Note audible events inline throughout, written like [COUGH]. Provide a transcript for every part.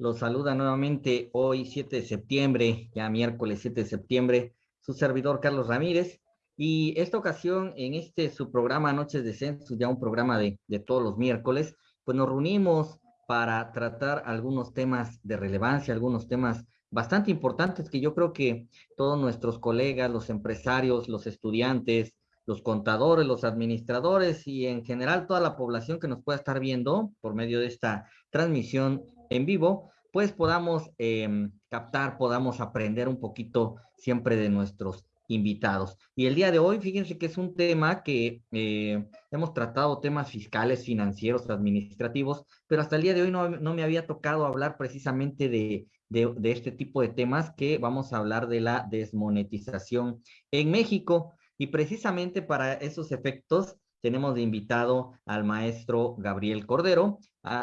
Los saluda nuevamente hoy 7 de septiembre, ya miércoles 7 de septiembre, su servidor Carlos Ramírez. Y esta ocasión, en este su programa Noches de Census, ya un programa de, de todos los miércoles, pues nos reunimos para tratar algunos temas de relevancia, algunos temas bastante importantes que yo creo que todos nuestros colegas, los empresarios, los estudiantes, los contadores, los administradores y en general toda la población que nos pueda estar viendo por medio de esta transmisión en vivo, pues podamos em, captar, podamos aprender un poquito siempre de nuestros invitados. Y el día de hoy, fíjense que es un tema que eh, hemos tratado temas fiscales, financieros, administrativos, pero hasta el día de hoy no, no me había tocado hablar precisamente de, de, este tipo de temas que vamos a hablar de la desmonetización en México. Y precisamente para esos efectos tenemos de invitado al maestro Gabriel Cordero,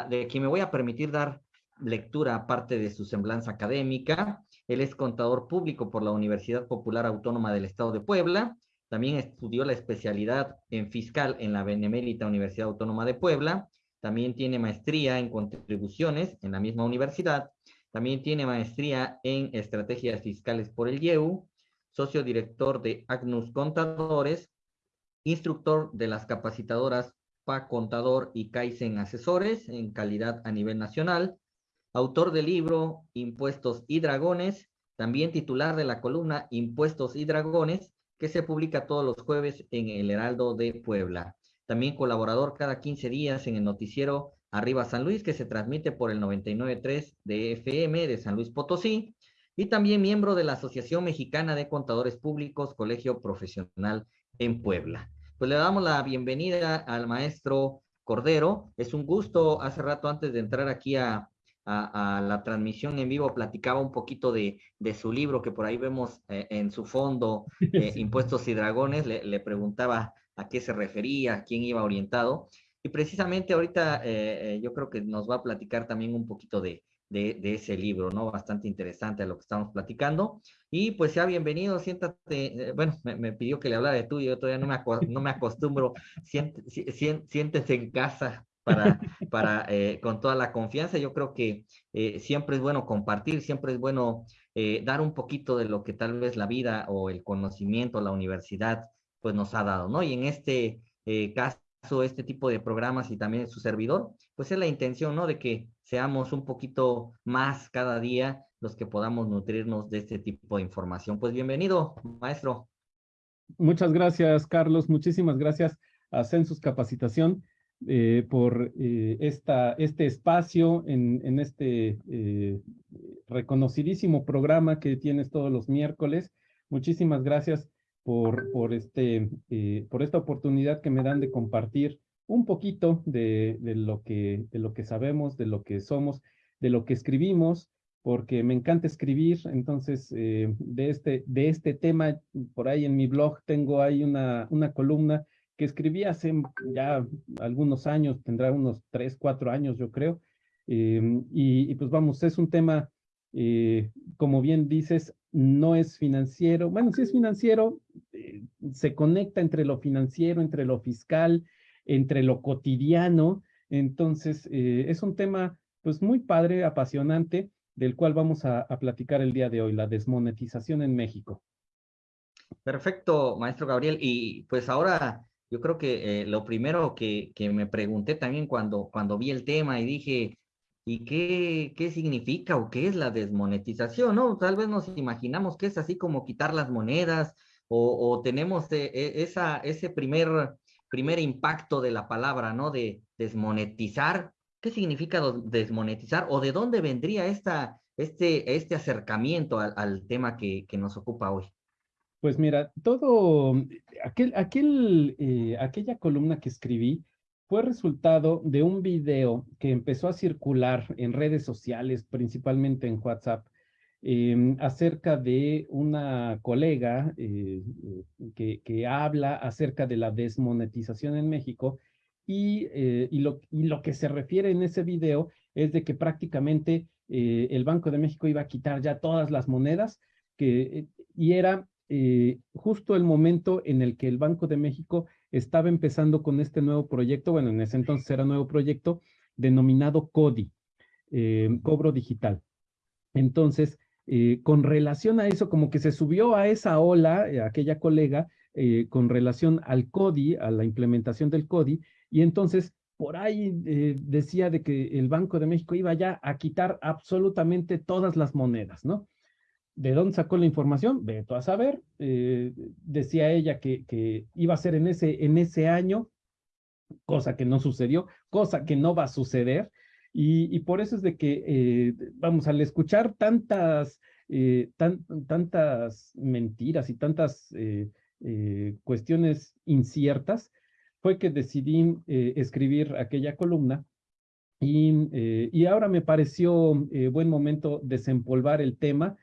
de quien me voy a permitir dar lectura aparte de su semblanza académica. Él es contador público por la Universidad Popular Autónoma del Estado de Puebla. También estudió la especialidad en fiscal en la Benemérita Universidad Autónoma de Puebla. También tiene maestría en contribuciones en la misma universidad. También tiene maestría en estrategias fiscales por el IEU socio director de Agnus Contadores, instructor de las capacitadoras PA Contador y Kaizen Asesores en calidad a nivel nacional, autor del libro Impuestos y Dragones, también titular de la columna Impuestos y Dragones, que se publica todos los jueves en el Heraldo de Puebla. También colaborador cada 15 días en el noticiero Arriba San Luis, que se transmite por el 99.3 de FM de San Luis Potosí, y también miembro de la Asociación Mexicana de Contadores Públicos, Colegio Profesional en Puebla. Pues le damos la bienvenida al maestro Cordero. Es un gusto, hace rato antes de entrar aquí a, a, a la transmisión en vivo, platicaba un poquito de, de su libro que por ahí vemos eh, en su fondo, [LAUGHS] eh. Impuestos y Dragones, le, le, preguntaba a qué se refería, a quién iba orientado. Y precisamente ahorita eh, yo creo que nos va a platicar también un poquito de, de, de, ese libro, ¿no? Bastante interesante a lo que estamos platicando. Y pues sea bienvenido, siéntate, bueno, me, me, pidió que le hablara de tú, yo todavía no me, no me acostumbro, siént, siéntese en casa para, [LAUGHS] para eh, con toda la confianza. Yo creo que eh, siempre es bueno compartir, siempre es bueno eh, dar un poquito de lo que tal vez la vida o el conocimiento, la universidad, pues nos ha dado, ¿no? Y en este caso, este tipo de programas y también su servidor, pues es la intención, ¿no? De que seamos un poquito más cada día los que podamos nutrirnos de este tipo de información. Pues bienvenido, maestro. Muchas gracias, Carlos. Muchísimas gracias a Census Capacitación eh, por eh, esta, este espacio en, en este eh, reconocidísimo programa que tienes todos los miércoles. Muchísimas gracias por, por, este, por esta oportunidad que me dan de compartir un poquito de, de, lo que, de lo que sabemos, de lo que somos, de lo que escribimos, porque me encanta escribir, entonces de, este, de este tema, por ahí en mi blog tengo ahí una, una columna que escribí hace ya algunos años, tendrá unos tres, cuatro años yo creo, eh, y, pues vamos, es un tema, eh, como bien dices, no es financiero, bueno, sí es financiero, eh, se conecta entre lo financiero, entre lo fiscal, entre lo cotidiano, entonces eh, es un tema pues muy padre, apasionante, del cual vamos a, platicar el día de hoy, la desmonetización en México. Perfecto, maestro Gabriel, y pues ahora yo creo que eh, lo primero que, que me pregunté también cuando, cuando vi el tema y dije, ¿Y qué, qué significa o qué es la desmonetización? ¿no? Tal vez nos imaginamos que es así como quitar las monedas o, tenemos de, e, esa, ese primer, primer impacto de la palabra, ¿no? De desmonetizar. ¿Qué significa desmonetizar o de dónde vendría esta, este, este acercamiento al, al tema que, que, nos ocupa hoy? Pues mira, todo, aquel, aquel, eh, aquella columna que escribí, fue resultado de un video que empezó a circular en redes sociales, principalmente en WhatsApp, eh, acerca de una colega eh, que, habla acerca de la desmonetización en México y, eh, y, lo, que se refiere en ese video es de que prácticamente el Banco de México iba a quitar ya todas las monedas que, y era eh, justo el momento en el que el Banco de México estaba empezando con este nuevo proyecto, bueno, en ese entonces era nuevo proyecto, denominado CODI. cobro digital. Entonces, con relación a eso, como que se subió a esa ola, aquella colega, con relación al CODI, a la implementación del CODI, y entonces por ahí decía de que el Banco de México iba ya a quitar absolutamente todas las monedas, ¿no? ¿De dónde sacó la información? Veto a saber. Eh, decía ella que, iba a ser en ese, en ese año, cosa que no sucedió, cosa que no va a suceder. Y, por eso es de que, eh, vamos, al escuchar tantas, eh, tan, tantas mentiras y tantas cuestiones inciertas, fue que decidí escribir aquella columna y, y, ahora me pareció buen momento desempolvar el tema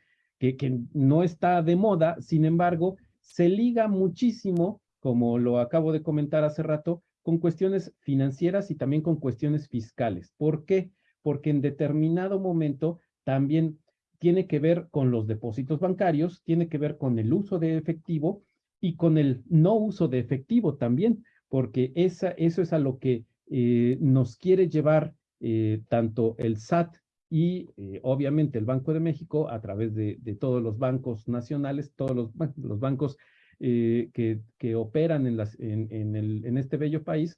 que, no está de moda, sin embargo, se liga muchísimo, como lo acabo de comentar hace rato, con cuestiones financieras y también con cuestiones fiscales. ¿Por qué? Porque en determinado momento también tiene que ver con los depósitos bancarios, tiene que ver con el uso de efectivo y con el no uso de efectivo también, porque esa, eso es a lo que eh, nos quiere llevar eh, tanto el SAT y eh, obviamente el Banco de México a través de, todos los bancos nacionales, todos los, [LAUGHS] los bancos eh, que, que, operan en, las, en, en, el, en, este bello país,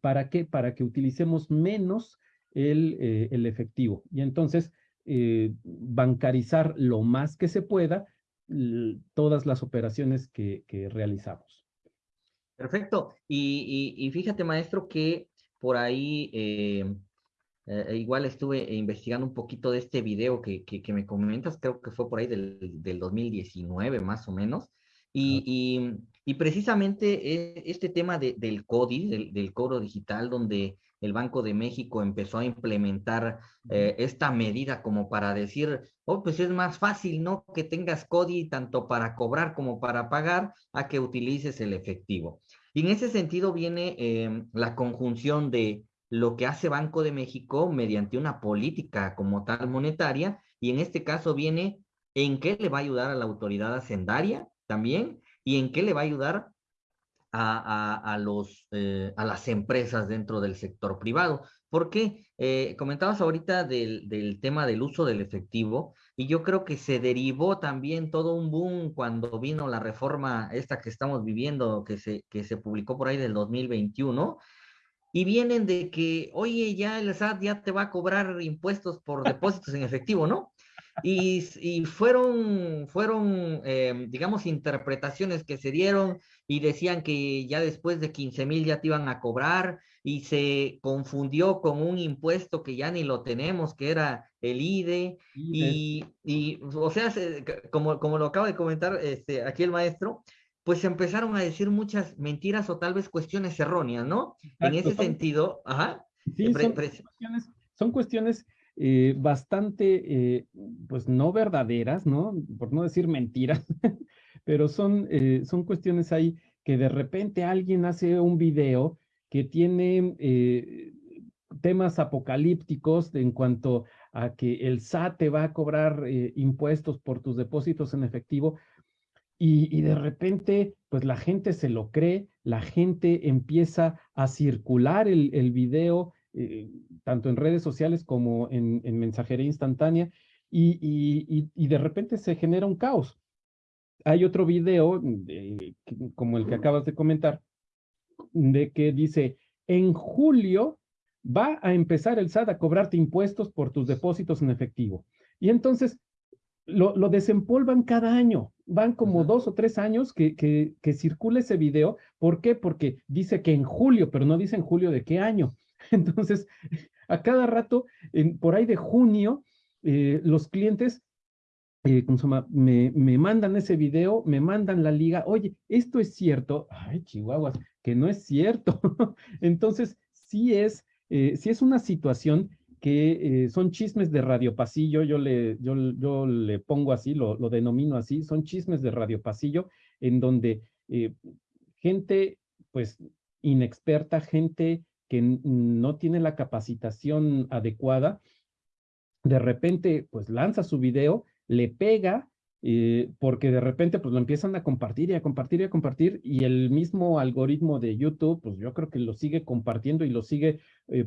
¿para qué? Para que utilicemos menos el, eh, el efectivo. Y entonces, bancarizar lo más que se pueda todas las operaciones que, que realizamos. Perfecto. Y, y, y, fíjate, maestro, que por ahí eh, e igual estuve investigando un poquito de este video que, que, me comentas, creo que fue por ahí del, del 2019 más o menos, y, y, y precisamente e, este tema de, del CODI, del, del, cobro digital, donde el Banco de México empezó a implementar eh, esta medida como para decir, oh, pues es más fácil, ¿no? Que tengas CODI tanto para cobrar como para pagar a que utilices el efectivo. Y en ese sentido viene eh, la conjunción de lo que hace Banco de México mediante una política como tal monetaria, y en este caso viene en qué le va a ayudar a la autoridad hacendaria también, y en qué le va a ayudar a, a, los, eh, a las empresas dentro del sector privado. Porque eh, comentabas ahorita del, del, tema del uso del efectivo y yo creo que se derivó también todo un boom cuando vino la reforma esta que estamos viviendo, que se, que se publicó por ahí del 2021, y vienen de que, oye, ya el SAT ya te va a cobrar impuestos por depósitos en efectivo, ¿no? Y, y fueron, fueron eh, digamos, interpretaciones que se dieron y decían que ya después de 15 mil ya te iban a cobrar y se confundió con un impuesto que ya ni lo tenemos, que era el IDE. Y, y o sea, como, como lo acaba de comentar este, aquí el maestro, pues empezaron a decir muchas mentiras o tal vez cuestiones erróneas, ¿no? en ese sentido, ajá. Sí, son, cuestiones, eh, bastante, eh, pues no verdaderas, ¿no? Por no decir mentiras, [LAUGHS] pero son, eh, son cuestiones ahí que de repente alguien hace un video que tiene temas apocalípticos en cuanto a que el SAT te va a cobrar impuestos por tus depósitos en efectivo, y, de repente, pues la gente se lo cree, la gente empieza a circular el, el video, eh, tanto en redes sociales como en, mensajería instantánea, y, y, y, de repente se genera un caos. Hay otro video, como el que acabas de comentar, de que dice, en julio va a empezar el SAT a cobrarte impuestos por tus depósitos en efectivo. Y entonces lo, lo desempolvan cada año van como dos o tres años que, que, que, circula ese video. ¿Por qué? Porque dice que en julio, pero no dice en julio de qué año. [LAUGHS] Entonces, a cada rato, en, por ahí de junio, eh, los clientes eh, me, me, mandan ese video, me mandan la liga, oye, esto es cierto, ay, chihuahuas, que no es cierto. [LAUGHS] Entonces, sí es, eh, sí es una situación que eh, son chismes de radio pasillo, yo le, yo, yo le pongo así, lo, denomino así, son chismes de radio pasillo, en donde eh, gente, pues, inexperta, gente que no tiene la capacitación adecuada, de repente, pues, lanza su video, le pega, eh, porque de repente, pues, lo empiezan a compartir y a compartir y a compartir, y el mismo algoritmo de YouTube, pues, yo creo que lo sigue compartiendo y lo sigue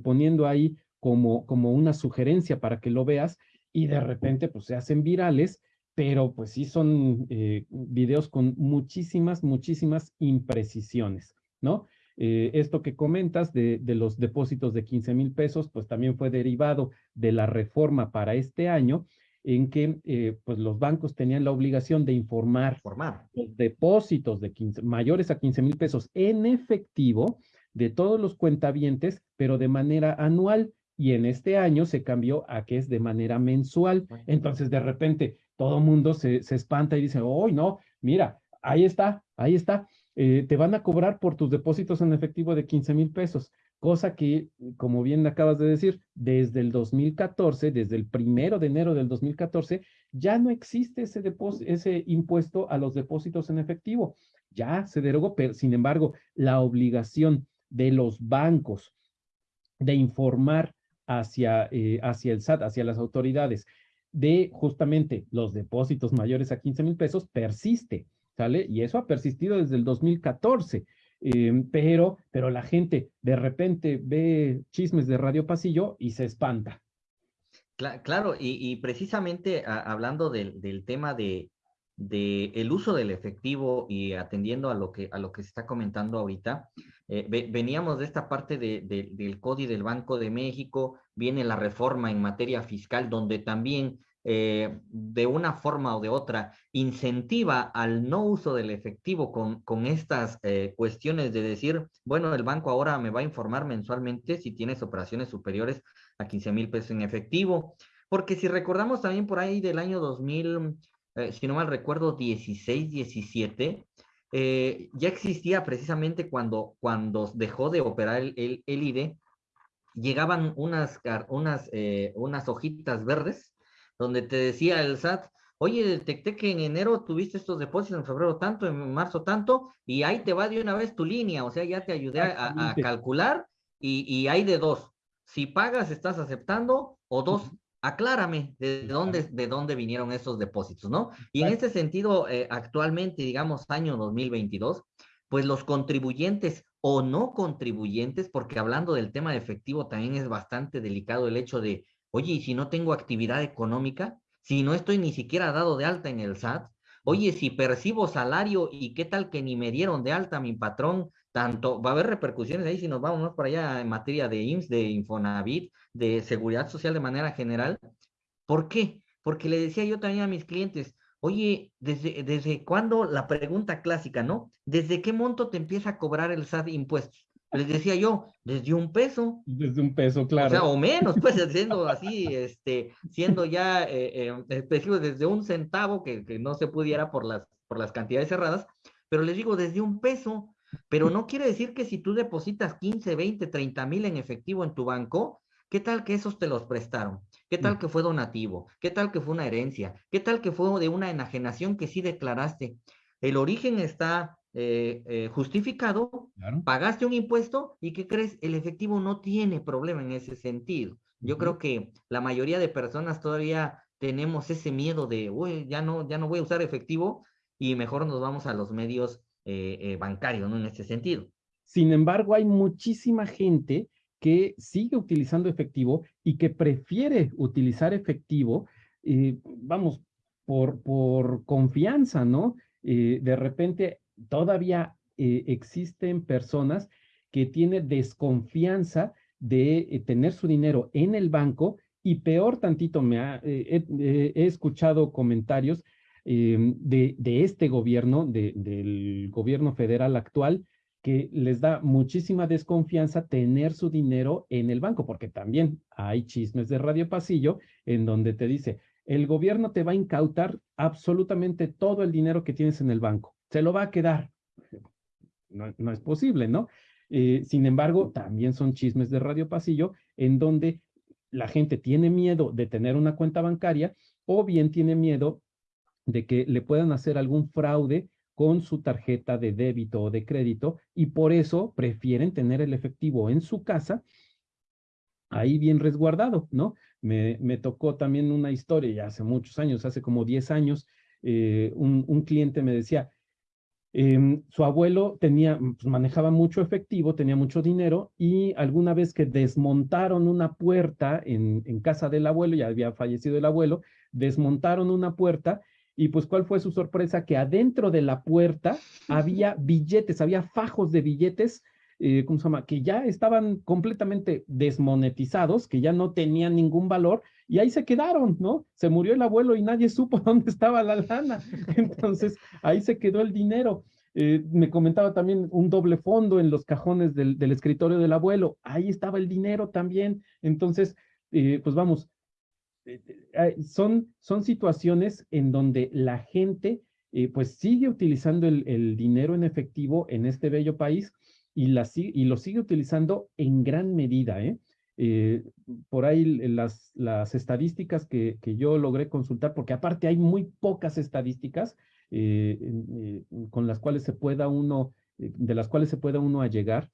poniendo ahí como, como una sugerencia para que lo veas y de repente pues se hacen virales, pero pues sí son eh, videos con muchísimas, muchísimas imprecisiones, ¿no? Eh, esto que comentas de, de, los depósitos de 15 mil pesos, pues también fue derivado de la reforma para este año, en que eh, pues los bancos tenían la obligación de informar, los depósitos de 15, mayores a 15 mil pesos en efectivo de todos los cuentavientes, pero de manera anual. Y en este año se cambió a que es de manera mensual. Entonces, de repente, todo mundo se, se espanta y dice, oh, no, mira, ahí está, ahí está. Eh, te van a cobrar por tus depósitos en efectivo de 15 mil pesos, cosa que, como bien acabas de decir, desde el 2014, desde el primero de enero del 2014, ya no existe ese, ese impuesto a los depósitos en efectivo. Ya se derogó, pero sin embargo, la obligación de los bancos de informar hacia, eh, hacia el SAT, hacia las autoridades, de justamente los depósitos mayores a 15 mil pesos persiste. Y eso ha persistido desde el 2014. Em, pero, pero la gente de repente ve chismes de Radio Pasillo y se espanta. Claro, y, precisamente hablando del, tema de, el uso del efectivo y atendiendo a lo que, a lo que se está comentando ahorita, eh, veníamos de esta parte del Código del Banco de México, viene la reforma en materia fiscal, donde también eh, de una forma o de otra incentiva al no uso del efectivo con, con estas eh, cuestiones de decir, bueno, el banco ahora me va a informar mensualmente si tienes operaciones superiores a 15 mil pesos en efectivo. Porque si recordamos también por ahí del año 2000, eh, si no mal recuerdo, 16, 17, ya existía precisamente cuando, cuando dejó de operar el, el, el IDE, llegaban unas, unas, unas hojitas verdes donde te decía el SAT, oye, detecté que en enero tuviste estos depósitos, en febrero tanto, en marzo tanto, y ahí te va de una vez tu línea, o sea, ya te ayudé a, calcular y, hay de dos. Si pagas, estás aceptando, o dos, aclárame de dónde, de dónde vinieron esos depósitos, ¿no? Y en este sentido, eh, actualmente, digamos, año 2022, pues los contribuyentes o no contribuyentes, porque hablando del tema de efectivo también es bastante delicado el hecho de Oye, ¿y si no tengo actividad económica? Si no estoy ni siquiera dado de alta en el SAT. Oye, si percibo salario y qué tal que ni me dieron de alta mi patrón, tanto va a haber repercusiones ahí si nos vamos para allá en materia de IMSS, de Infonavit, de seguridad social de manera general. ¿Por qué? Porque le decía yo también a mis clientes, oye, ¿desde, desde cuándo la pregunta clásica, ¿no? ¿Desde qué monto te empieza a cobrar el SAT impuestos? les decía yo, desde un peso. Desde un peso, claro. O sea, o menos, pues, [LAUGHS] siendo así, este, siendo ya eh, eh desde un centavo, que, que, no se pudiera por las, por las cantidades cerradas, pero les digo, desde un peso, pero no quiere decir que si tú depositas 15, 20, 30 mil en efectivo en tu banco, ¿qué tal que esos te los prestaron? ¿Qué tal que fue donativo? ¿Qué tal que fue una herencia? ¿Qué tal que fue de una enajenación que sí declaraste? El origen está eh, eh, justificado, pagaste un impuesto y ¿qué crees? El efectivo no tiene problema en ese sentido. Yo creo que la mayoría de personas todavía tenemos ese miedo de, uy, ya no, ya no voy a usar efectivo y mejor nos vamos a los medios eh, bancarios, ¿no? En ese sentido. Sin embargo, hay muchísima gente que sigue utilizando efectivo y que prefiere utilizar efectivo, vamos, por, por confianza, ¿no? de repente todavía eh, existen personas que tienen desconfianza de eh, tener su dinero en el banco y peor tantito, me ha, eh, he escuchado comentarios em, de, este gobierno, de, del gobierno federal actual, que les da muchísima desconfianza tener su dinero en el banco, porque también hay chismes de Radio Pasillo en donde te dice, el gobierno te va a incautar absolutamente todo el dinero que tienes en el banco se lo va a quedar. No, es posible, ¿no? Eh, sin embargo, también son chismes de Radio Pasillo en donde la gente tiene miedo de tener una cuenta bancaria o bien tiene miedo de que le puedan hacer algún fraude con su tarjeta de débito o de crédito y por eso prefieren tener el efectivo en su casa ahí bien resguardado, ¿no? Me, me tocó también una historia ya hace muchos años, hace como 10 años, eh, un, un cliente me decía, Em, su abuelo tenía, pues, manejaba mucho efectivo, tenía mucho dinero y alguna vez que desmontaron una puerta en, en, casa del abuelo, ya había fallecido el abuelo, desmontaron una puerta y pues cuál fue su sorpresa que adentro de la puerta había billetes, había fajos de billetes, eh, ¿cómo se llama? Que ya estaban completamente desmonetizados, que ya no tenían ningún valor y ahí se quedaron, ¿no? Se murió el abuelo y nadie [LAUGHS] supo dónde estaba la lana. Entonces, ahí se quedó el dinero. Eh, me comentaba también un doble fondo en los cajones del, escritorio del abuelo. Ahí estaba el dinero también. Entonces, eh, pues vamos, son, son situaciones en donde la gente pues sigue utilizando el, dinero en efectivo en este bello país y, la, y lo sigue utilizando en gran medida, ¿eh? Eh, por ahí las, las estadísticas que, que, yo logré consultar, porque aparte hay muy pocas estadísticas eh, eh, con las cuales se pueda uno, de las cuales se pueda uno allegar,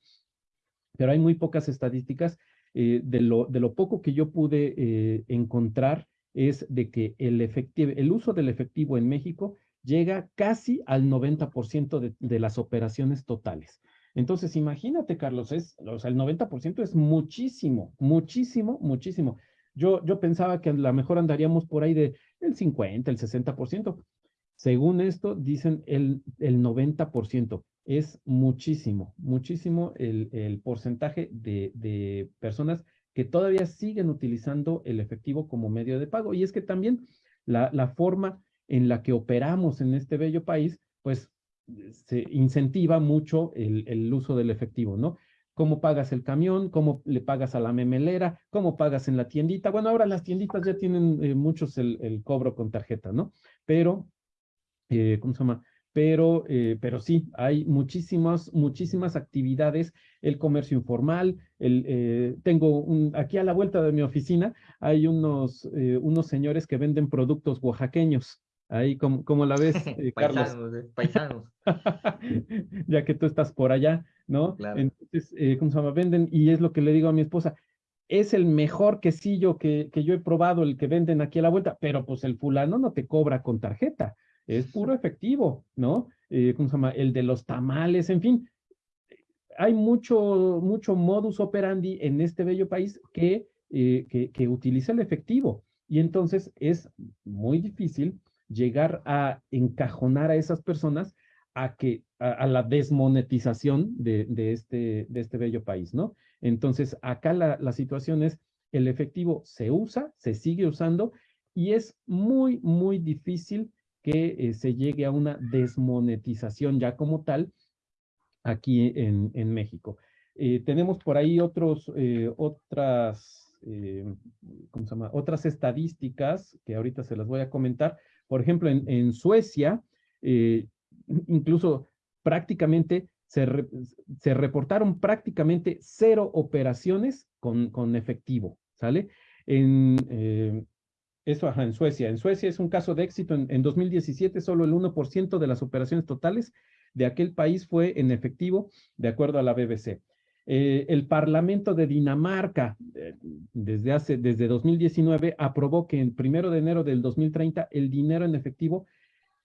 pero hay muy pocas estadísticas. De, lo, de lo poco que yo pude encontrar es de que el, el uso del efectivo en México llega casi al 90% de, de las operaciones totales. Entonces, imagínate, Carlos, es, o sea, el 90% es muchísimo, muchísimo, muchísimo. Yo, yo pensaba que a lo mejor andaríamos por ahí de el 50, el 60%. Según esto, dicen el, el 90%. Es muchísimo, muchísimo el, el porcentaje de, de personas que todavía siguen utilizando el efectivo como medio de pago. Y es que también la, la forma en la que operamos en este bello país, pues se incentiva mucho el, uso del efectivo, ¿no? cómo pagas el camión, cómo le pagas a la memelera, cómo pagas en la tiendita. Bueno, ahora las tienditas ya tienen eh, muchos el, cobro con tarjeta, ¿no? Pero, eh, ¿cómo se llama? Pero, eh, pero sí, hay muchísimas, muchísimas actividades, el comercio informal, el, tengo un, aquí a la vuelta de mi oficina, hay unos, unos señores que venden productos oaxaqueños, Ahí, como, la ves, [LAUGHS] eh, Carlos? paisanos, [LAUGHS] ya que tú estás por allá, ¿no? Entonces, eh, ¿cómo se llama? Venden, y es lo que le digo a mi esposa, es el mejor quesillo que, que yo he probado, el que venden aquí a la vuelta, pero pues el fulano no te cobra con tarjeta, es puro efectivo, ¿no? Eh, ¿Cómo se llama? El de los tamales, en fin. Hay mucho, mucho modus operandi en este bello país que, que, que utiliza el efectivo. Y entonces es muy difícil llegar a encajonar a esas personas a que a, la desmonetización de, este, de este bello país, ¿no? Entonces, acá la, la situación es, el efectivo se usa, se sigue usando, y es muy, muy difícil que eh, se llegue a una desmonetización ya como tal aquí en, en México. Eh, tenemos por ahí otros, eh, otras, ¿cómo se llama? Otras estadísticas que ahorita se las voy a comentar, por ejemplo, en, Suecia, incluso prácticamente se, reportaron prácticamente cero operaciones con, efectivo, ¿sale? En, eso, en Suecia. En Suecia es un caso de éxito. En, 2017, solo el 1% de las operaciones totales de aquel país fue en efectivo, de acuerdo a la BBC. Eh, el Parlamento de Dinamarca, eh, desde, hace, desde 2019, aprobó que el primero de enero del 2030 el dinero en efectivo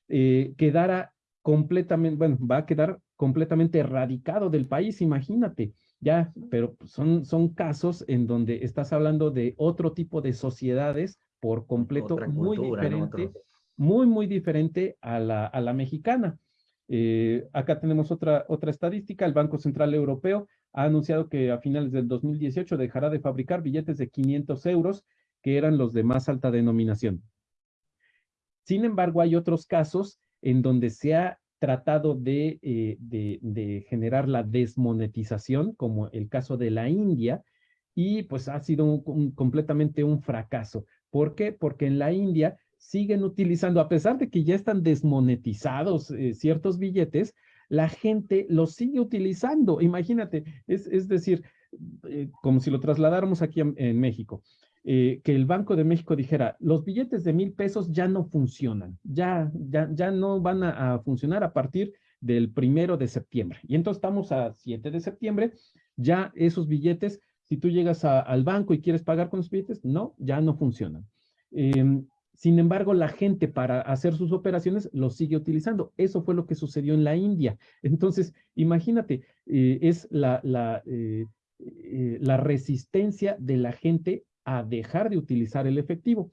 eh, quedara completamente, bueno, va a quedar completamente erradicado del país, imagínate, ya, pero son, son casos en donde estás hablando de otro tipo de sociedades por completo muy diferente, muy, muy diferente a la, a la mexicana. acá tenemos otra, otra estadística, el Banco Central Europeo ha anunciado que a finales del 2018 dejará de fabricar billetes de 500 euros, que eran los de más alta denominación. Sin embargo, hay otros casos en donde se ha tratado de, eh, de, generar la desmonetización, como el caso de la India, y pues ha sido completamente un fracaso. ¿Por qué? Porque en la India siguen utilizando, a pesar de que ya están desmonetizados eh, ciertos billetes, la gente lo sigue utilizando. Imagínate, es, es decir, eh, como si lo trasladáramos aquí en, México. Eh, que el Banco de México dijera, los billetes de mil pesos ya no funcionan, ya, ya, ya no van a, funcionar a partir del primero de septiembre. Y entonces estamos a 7 de septiembre, ya esos billetes, si tú llegas al banco y quieres pagar con los billetes, no, ya no funcionan. Em, Sin embargo, la gente para hacer sus operaciones lo sigue utilizando. Eso fue lo que sucedió en la India. [LAUGHS] Entonces, imagínate, eh, es eh, eh, la resistencia de la gente a dejar de utilizar el efectivo.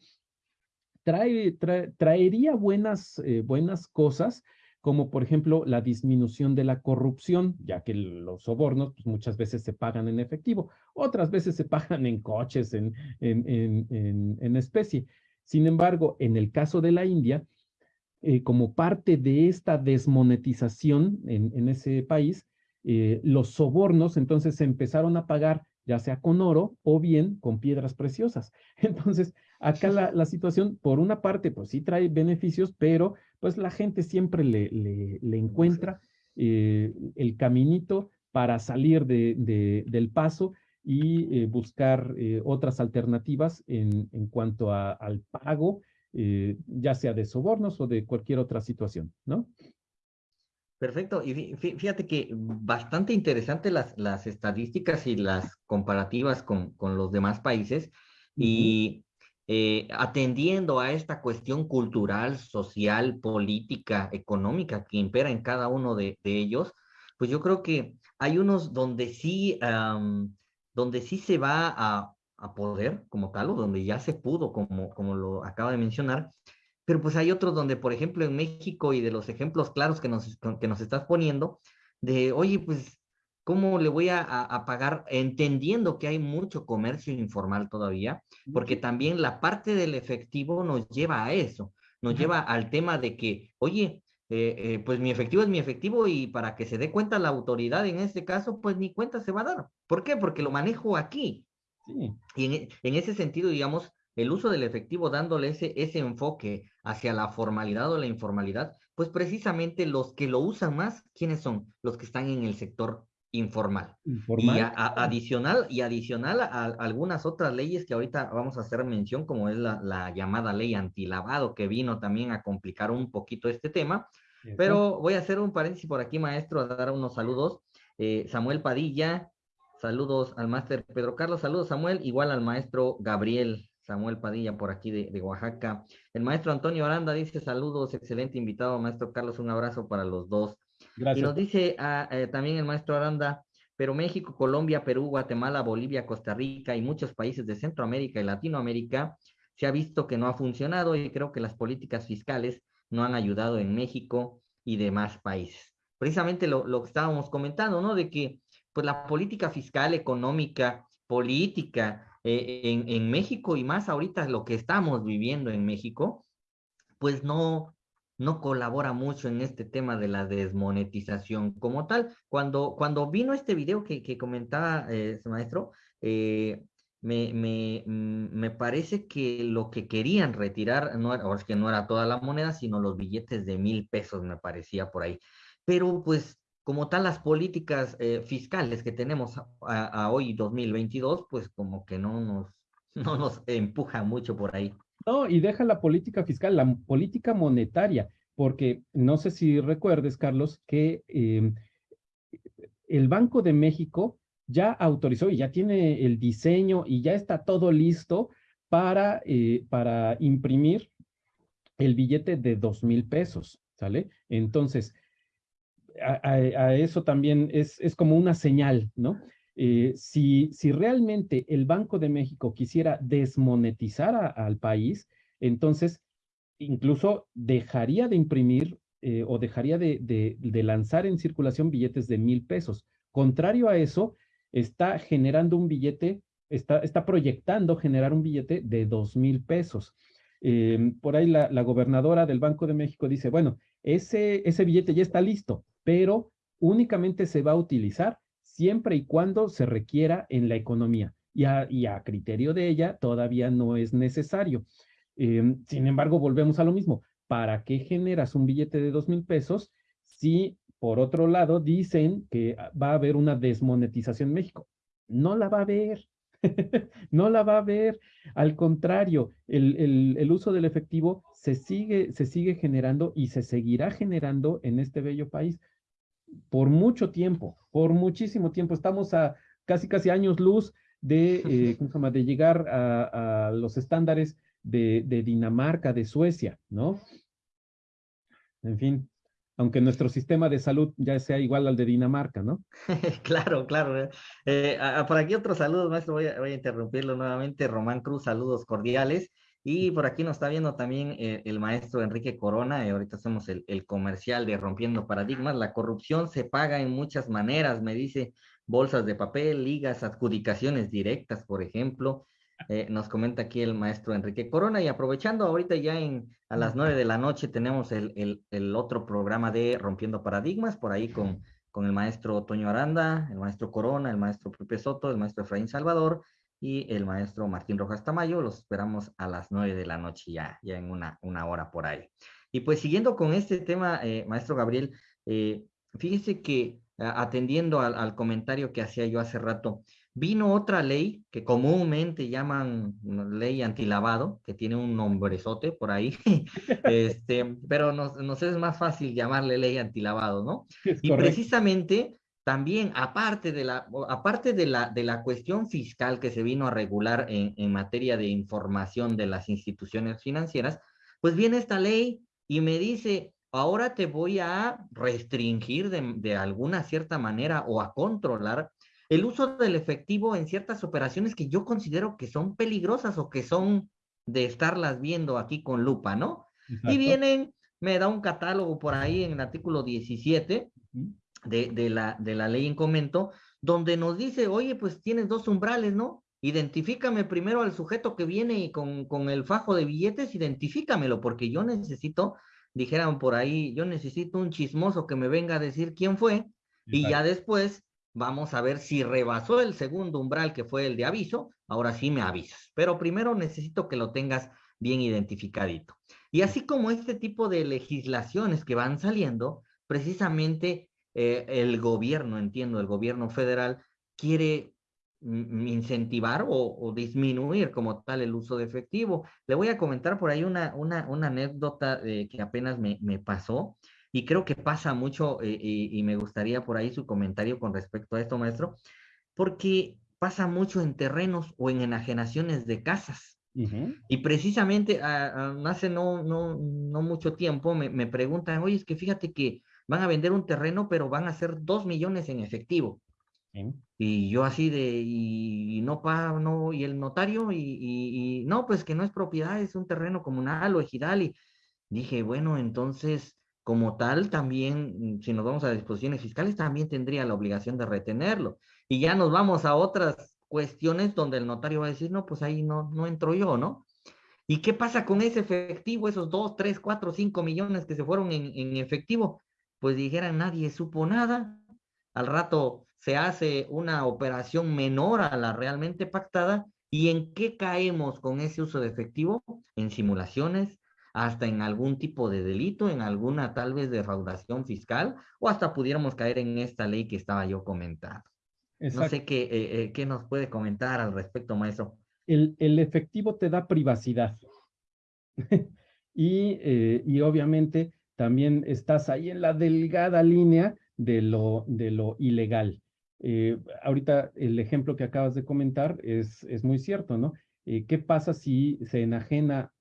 Trae, traería buenas cosas, como por ejemplo la disminución de la corrupción, ya que los sobornos pues, muchas veces se pagan en efectivo, otras veces se pagan en coches, en, en, en, en especie. Sin embargo, en el caso de la India, eh, como parte de esta desmonetización en, ese país, eh, los sobornos entonces se empezaron a pagar ya sea con oro o bien con piedras preciosas. [LAUGHS] Entonces, acá la, situación, por una parte, pues sí trae beneficios, pero pues la gente siempre le, le, encuentra eh, el caminito para salir de, del paso y eh, buscar eh, otras alternativas en, en cuanto a, al pago, ya sea de sobornos o de cualquier otra situación, ¿no? Perfecto. Y fíjate que bastante interesante las, las estadísticas y las comparativas con, con los demás países. Y atendiendo a esta cuestión cultural, social, política, económica que impera en cada uno de, de ellos, pues yo creo que hay unos donde sí donde sí se va a, poder como tal, o donde ya se pudo, como, como lo acaba de mencionar, pero pues hay otros donde, por ejemplo, en México y de los ejemplos claros que nos, que nos estás poniendo, de, oye, pues, ¿cómo le voy a, a, pagar? Entendiendo que hay mucho comercio informal todavía, porque también la parte del efectivo nos lleva a eso, nos lleva al tema de que, oye, eh, eh, pues mi efectivo es mi efectivo y para que se dé cuenta la autoridad en este caso, pues ni cuenta se va a dar. ¿Por qué? Porque lo manejo aquí. Y en, en, ese sentido, digamos, el uso del efectivo dándole ese, ese enfoque hacia la formalidad o la informalidad, pues precisamente los que lo usan más, ¿quiénes son? Los que están en el sector informal. Y adicional, y adicional a, algunas otras leyes que ahorita vamos a hacer mención, como es la, la llamada ley antilavado, que vino también a complicar un poquito este tema. Pero voy a hacer un paréntesis por aquí, maestro, a dar unos saludos. Eh, Samuel Padilla, saludos al máster Pedro Carlos, saludos Samuel, igual al maestro Gabriel Samuel Padilla por aquí de, de, Oaxaca. El maestro Antonio Aranda dice saludos, excelente invitado, maestro Carlos, un abrazo para los dos. Y nos dice ah, eh, también el maestro Aranda, pero México, Colombia, Perú, Guatemala, Bolivia, Costa Rica y muchos países de Centroamérica y Latinoamérica se ha visto que no ha funcionado y creo que las políticas fiscales no han ayudado en México y demás países. Precisamente lo, lo que estábamos comentando, ¿no? De que pues la política fiscal, económica, política eh, en, en México y más ahorita lo que estamos viviendo en México, pues no, no colabora mucho en este tema de la desmonetización como tal. Cuando, cuando vino este video que, que comentaba eh, maestro, eh, me, me, mm, me, parece que lo que querían retirar, no era, es que no era toda la moneda, sino los billetes de mil pesos, me parecía por ahí. Pero pues como tal las políticas eh, fiscales que tenemos a, a, hoy 2022, pues como que no nos, [LAUGHS] no nos empuja mucho por ahí. No, y deja la política fiscal, la política monetaria, porque no sé si recuerdes, Carlos, que em, el Banco de México ya autorizó y ya tiene el diseño y ya está todo listo para, eh, para imprimir el billete de dos mil pesos, ¿sale? Entonces, a, eso también es, es como una señal, ¿no? Eh, si, realmente el Banco de México quisiera desmonetizar al país, entonces incluso dejaría de imprimir eh, o dejaría de, lanzar en circulación billetes de mil pesos. Contrario a eso, está generando un billete, está, proyectando generar un billete de dos mil pesos. Em, por ahí la, gobernadora del Banco de México dice, bueno, ese billete ya está listo, pero únicamente se va a utilizar siempre y cuando se requiera en la economía. Y a, criterio de ella todavía no es necesario. Em, sin embargo, volvemos a lo mismo. ¿Para qué generas un billete de dos mil pesos si, por otro lado, dicen que va a haber una desmonetización en México? No la va a haber. [LAUGHS] no la va a haber. Al contrario, el, uso del efectivo se sigue generando y se seguirá generando en este bello país por mucho tiempo, por muchísimo tiempo. Estamos a casi, casi años luz de, eh, [LAUGHS] de llegar a, los estándares de, de Dinamarca, de Suecia, ¿no? En fin, aunque nuestro sistema de salud ya sea igual al de Dinamarca, ¿no? [LAUGHS] claro, claro. Eh, eh por aquí otro saludo, maestro, voy a, voy a, interrumpirlo nuevamente. Román Cruz, saludos cordiales. Y por aquí nos está viendo también eh, el maestro Enrique Corona, y ahorita hacemos el, el, comercial de Rompiendo Paradigmas. La corrupción se paga en muchas maneras, me dice, bolsas de papel, ligas, adjudicaciones directas, por ejemplo. Eh, nos comenta aquí el maestro Enrique Corona y aprovechando ahorita ya a las nueve de la noche tenemos el, el, el, otro programa de Rompiendo Paradigmas por ahí con, con el maestro Toño Aranda, el maestro Corona, el maestro Pepe Soto, el maestro Efraín Salvador y el maestro Martín Rojas Tamayo. Los esperamos a las nueve de la noche ya, ya en una, una hora por ahí. Y pues siguiendo con este tema, eh, maestro Gabriel, eh, fíjese que atendiendo al, al comentario que hacía yo hace rato, Vino otra ley que comúnmente llaman ley antilavado, que tiene un nombrezote por ahí, [LAUGHS] este, pero nos, nos, es más fácil llamarle ley antilavado, ¿no? Es y precisamente también, aparte de la, aparte de la, de la cuestión fiscal que se vino a regular en, en materia de información de las instituciones financieras, pues viene esta ley y me dice, ahora te voy a restringir de, de alguna cierta manera o a controlar el uso del efectivo en ciertas operaciones que yo considero que son peligrosas o que son de estarlas viendo aquí con lupa, ¿no? Y vienen, me da un catálogo por ahí en el artículo 17 de, de, la, de la ley en comento, donde nos dice, oye, pues tienes dos umbrales, ¿no? Identifícame primero al sujeto que viene y con, con el fajo de billetes, identifícamelo, porque yo necesito, dijeran por ahí, yo necesito un chismoso que me venga a decir quién fue, y ya después Vamos a ver si rebasó el segundo umbral que fue el de aviso. Ahora sí me avisas. Pero primero necesito que lo tengas bien identificadito. Y así como este tipo de legislaciones que van saliendo, precisamente eh, el gobierno, entiendo, el gobierno federal quiere incentivar o, o, disminuir como tal el uso de efectivo. Le voy a comentar por ahí una, una, una anécdota eh, que apenas me, me pasó. Y creo que pasa mucho, eh, y, y, me gustaría por ahí su comentario con respecto a esto, maestro, porque pasa mucho en terrenos o en enajenaciones de casas. Uh -huh. Y precisamente uh, uh, hace no, no, no mucho tiempo me, me, preguntan, oye, es que fíjate que van a vender un terreno, pero van a hacer dos millones en efectivo. Y yo así de, y, y no pago, no, y el notario, y, y, y, no, pues que no es propiedad, es un terreno comunal o ejidal. Y dije, bueno, entonces como tal, también, si nos vamos a disposiciones fiscales, también tendría la obligación de retenerlo. Y ya nos vamos a otras cuestiones donde el notario va a decir, no, pues ahí no, no entro yo, ¿no? ¿Y qué pasa con ese efectivo, esos dos, tres, cuatro, cinco millones que se fueron en, en efectivo? Pues dijeran, nadie supo nada. Al rato se hace una operación menor a la realmente pactada. ¿Y en qué caemos con ese uso de efectivo? En simulaciones, hasta en algún tipo de delito, en alguna tal vez defraudación fiscal, o hasta pudiéramos caer en esta ley que estaba yo comentando. Exacto. No sé qué, eh, eh, qué nos puede comentar al respecto, maestro. El, el efectivo te da privacidad. [LAUGHS] y, eh, y obviamente también estás ahí en la delgada línea de lo, de lo ilegal. Eh, ahorita el ejemplo que acabas de comentar es, es muy cierto, ¿no? Eh, ¿Qué pasa si se enajena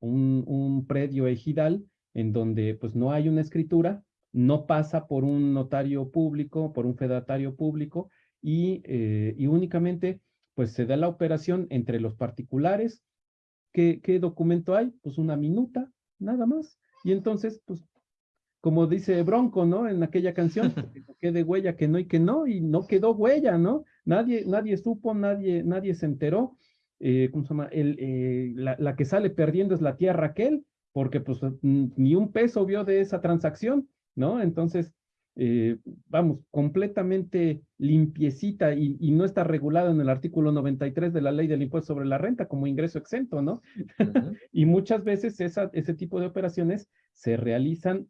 un, un predio ejidal en donde pues no hay una escritura, no pasa por un notario público, por un fedatario público y, eh, y únicamente pues se da la operación entre los particulares. ¿Qué, ¿Qué documento hay? Pues una minuta, nada más. Y entonces, pues, como dice Bronco, ¿no? En aquella canción, que quede huella que no y que no, y no quedó huella, ¿no? Nadie, nadie supo, nadie, nadie se enteró eh, ¿cómo se llama? El, eh, la, la, que sale perdiendo es la tía Raquel, porque pues ni un peso vio de esa transacción, ¿no? Entonces, eh, vamos, completamente limpiecita y, y, no está regulado en el artículo 93 de la ley del impuesto sobre la renta como ingreso exento, ¿no? Uh [LAUGHS] -huh. y muchas veces esa, ese tipo de operaciones se realizan,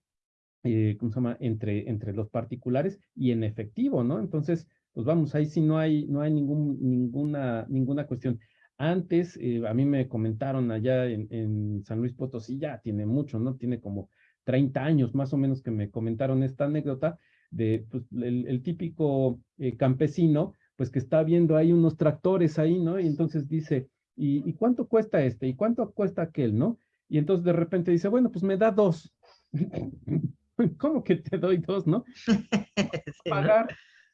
eh, ¿cómo se llama? Entre, entre los particulares y en efectivo, ¿no? Entonces, pues vamos, ahí sí no hay, no hay ningún, ninguna, ninguna cuestión. Antes, eh, a mí me comentaron allá en, en, San Luis Potosí, ya tiene mucho, ¿no? Tiene como 30 años más o menos que me comentaron esta anécdota de pues, el, el, típico eh, campesino, pues que está viendo ahí unos tractores ahí, ¿no? Y entonces dice, ¿Y, cuánto cuesta este? ¿Y cuánto cuesta aquel? ¿No? Y entonces de repente dice, bueno, pues me da dos. [LAUGHS] ¿Cómo que te doy dos, [LAUGHS] no? Pagar,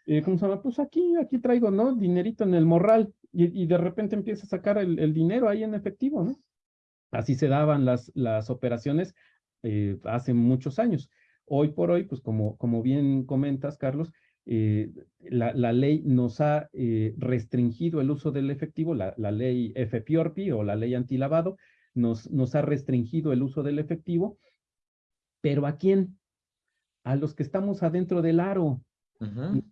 eh, ¿cómo se llama? Pues aquí, aquí traigo, ¿no? Dinerito en el morral. Y, de repente empieza a sacar el, dinero ahí en efectivo, ¿no? Así se daban las, las operaciones eh, hace muchos años. Hoy por hoy, pues como, como bien comentas, Carlos, eh, la, ley nos ha eh, restringido el uso del efectivo, la, ley FPORPI o la ley antilavado nos, nos ha restringido el uso del efectivo, pero ¿a quién? A los que estamos adentro del aro,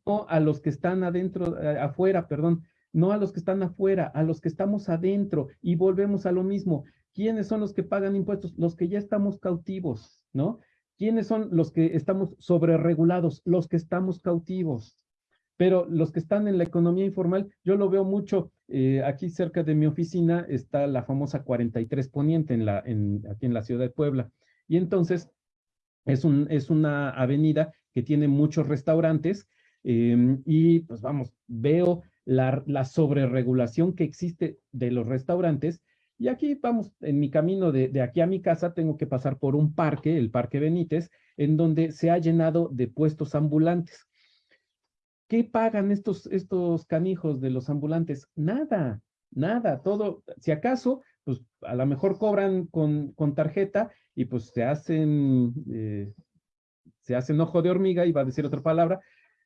no a los que están adentro, afuera, perdón, no a los que están afuera, a los que estamos adentro y volvemos a lo mismo. ¿Quiénes son los que pagan impuestos? Los que ya estamos cautivos, ¿no? ¿Quiénes son los que estamos sobreregulados? Los que estamos cautivos. Pero los que están en la economía informal, yo lo veo mucho. Eh, aquí cerca de mi oficina está la famosa 43 Poniente en la, en, aquí en la ciudad de Puebla. Y entonces es, un, es una avenida que tiene muchos restaurantes em, y pues vamos, veo la, la sobreregulación que existe de los restaurantes y aquí vamos, en mi camino de, aquí a mi casa, tengo que pasar por un parque, el Parque Benítez, en donde se ha llenado de puestos ambulantes. ¿Qué pagan estos, estos canijos de los ambulantes? Nada, nada, todo, si acaso, pues a lo mejor cobran con, con tarjeta y pues se hacen, eh, se hacen ojo de hormiga, iba a decir otra palabra,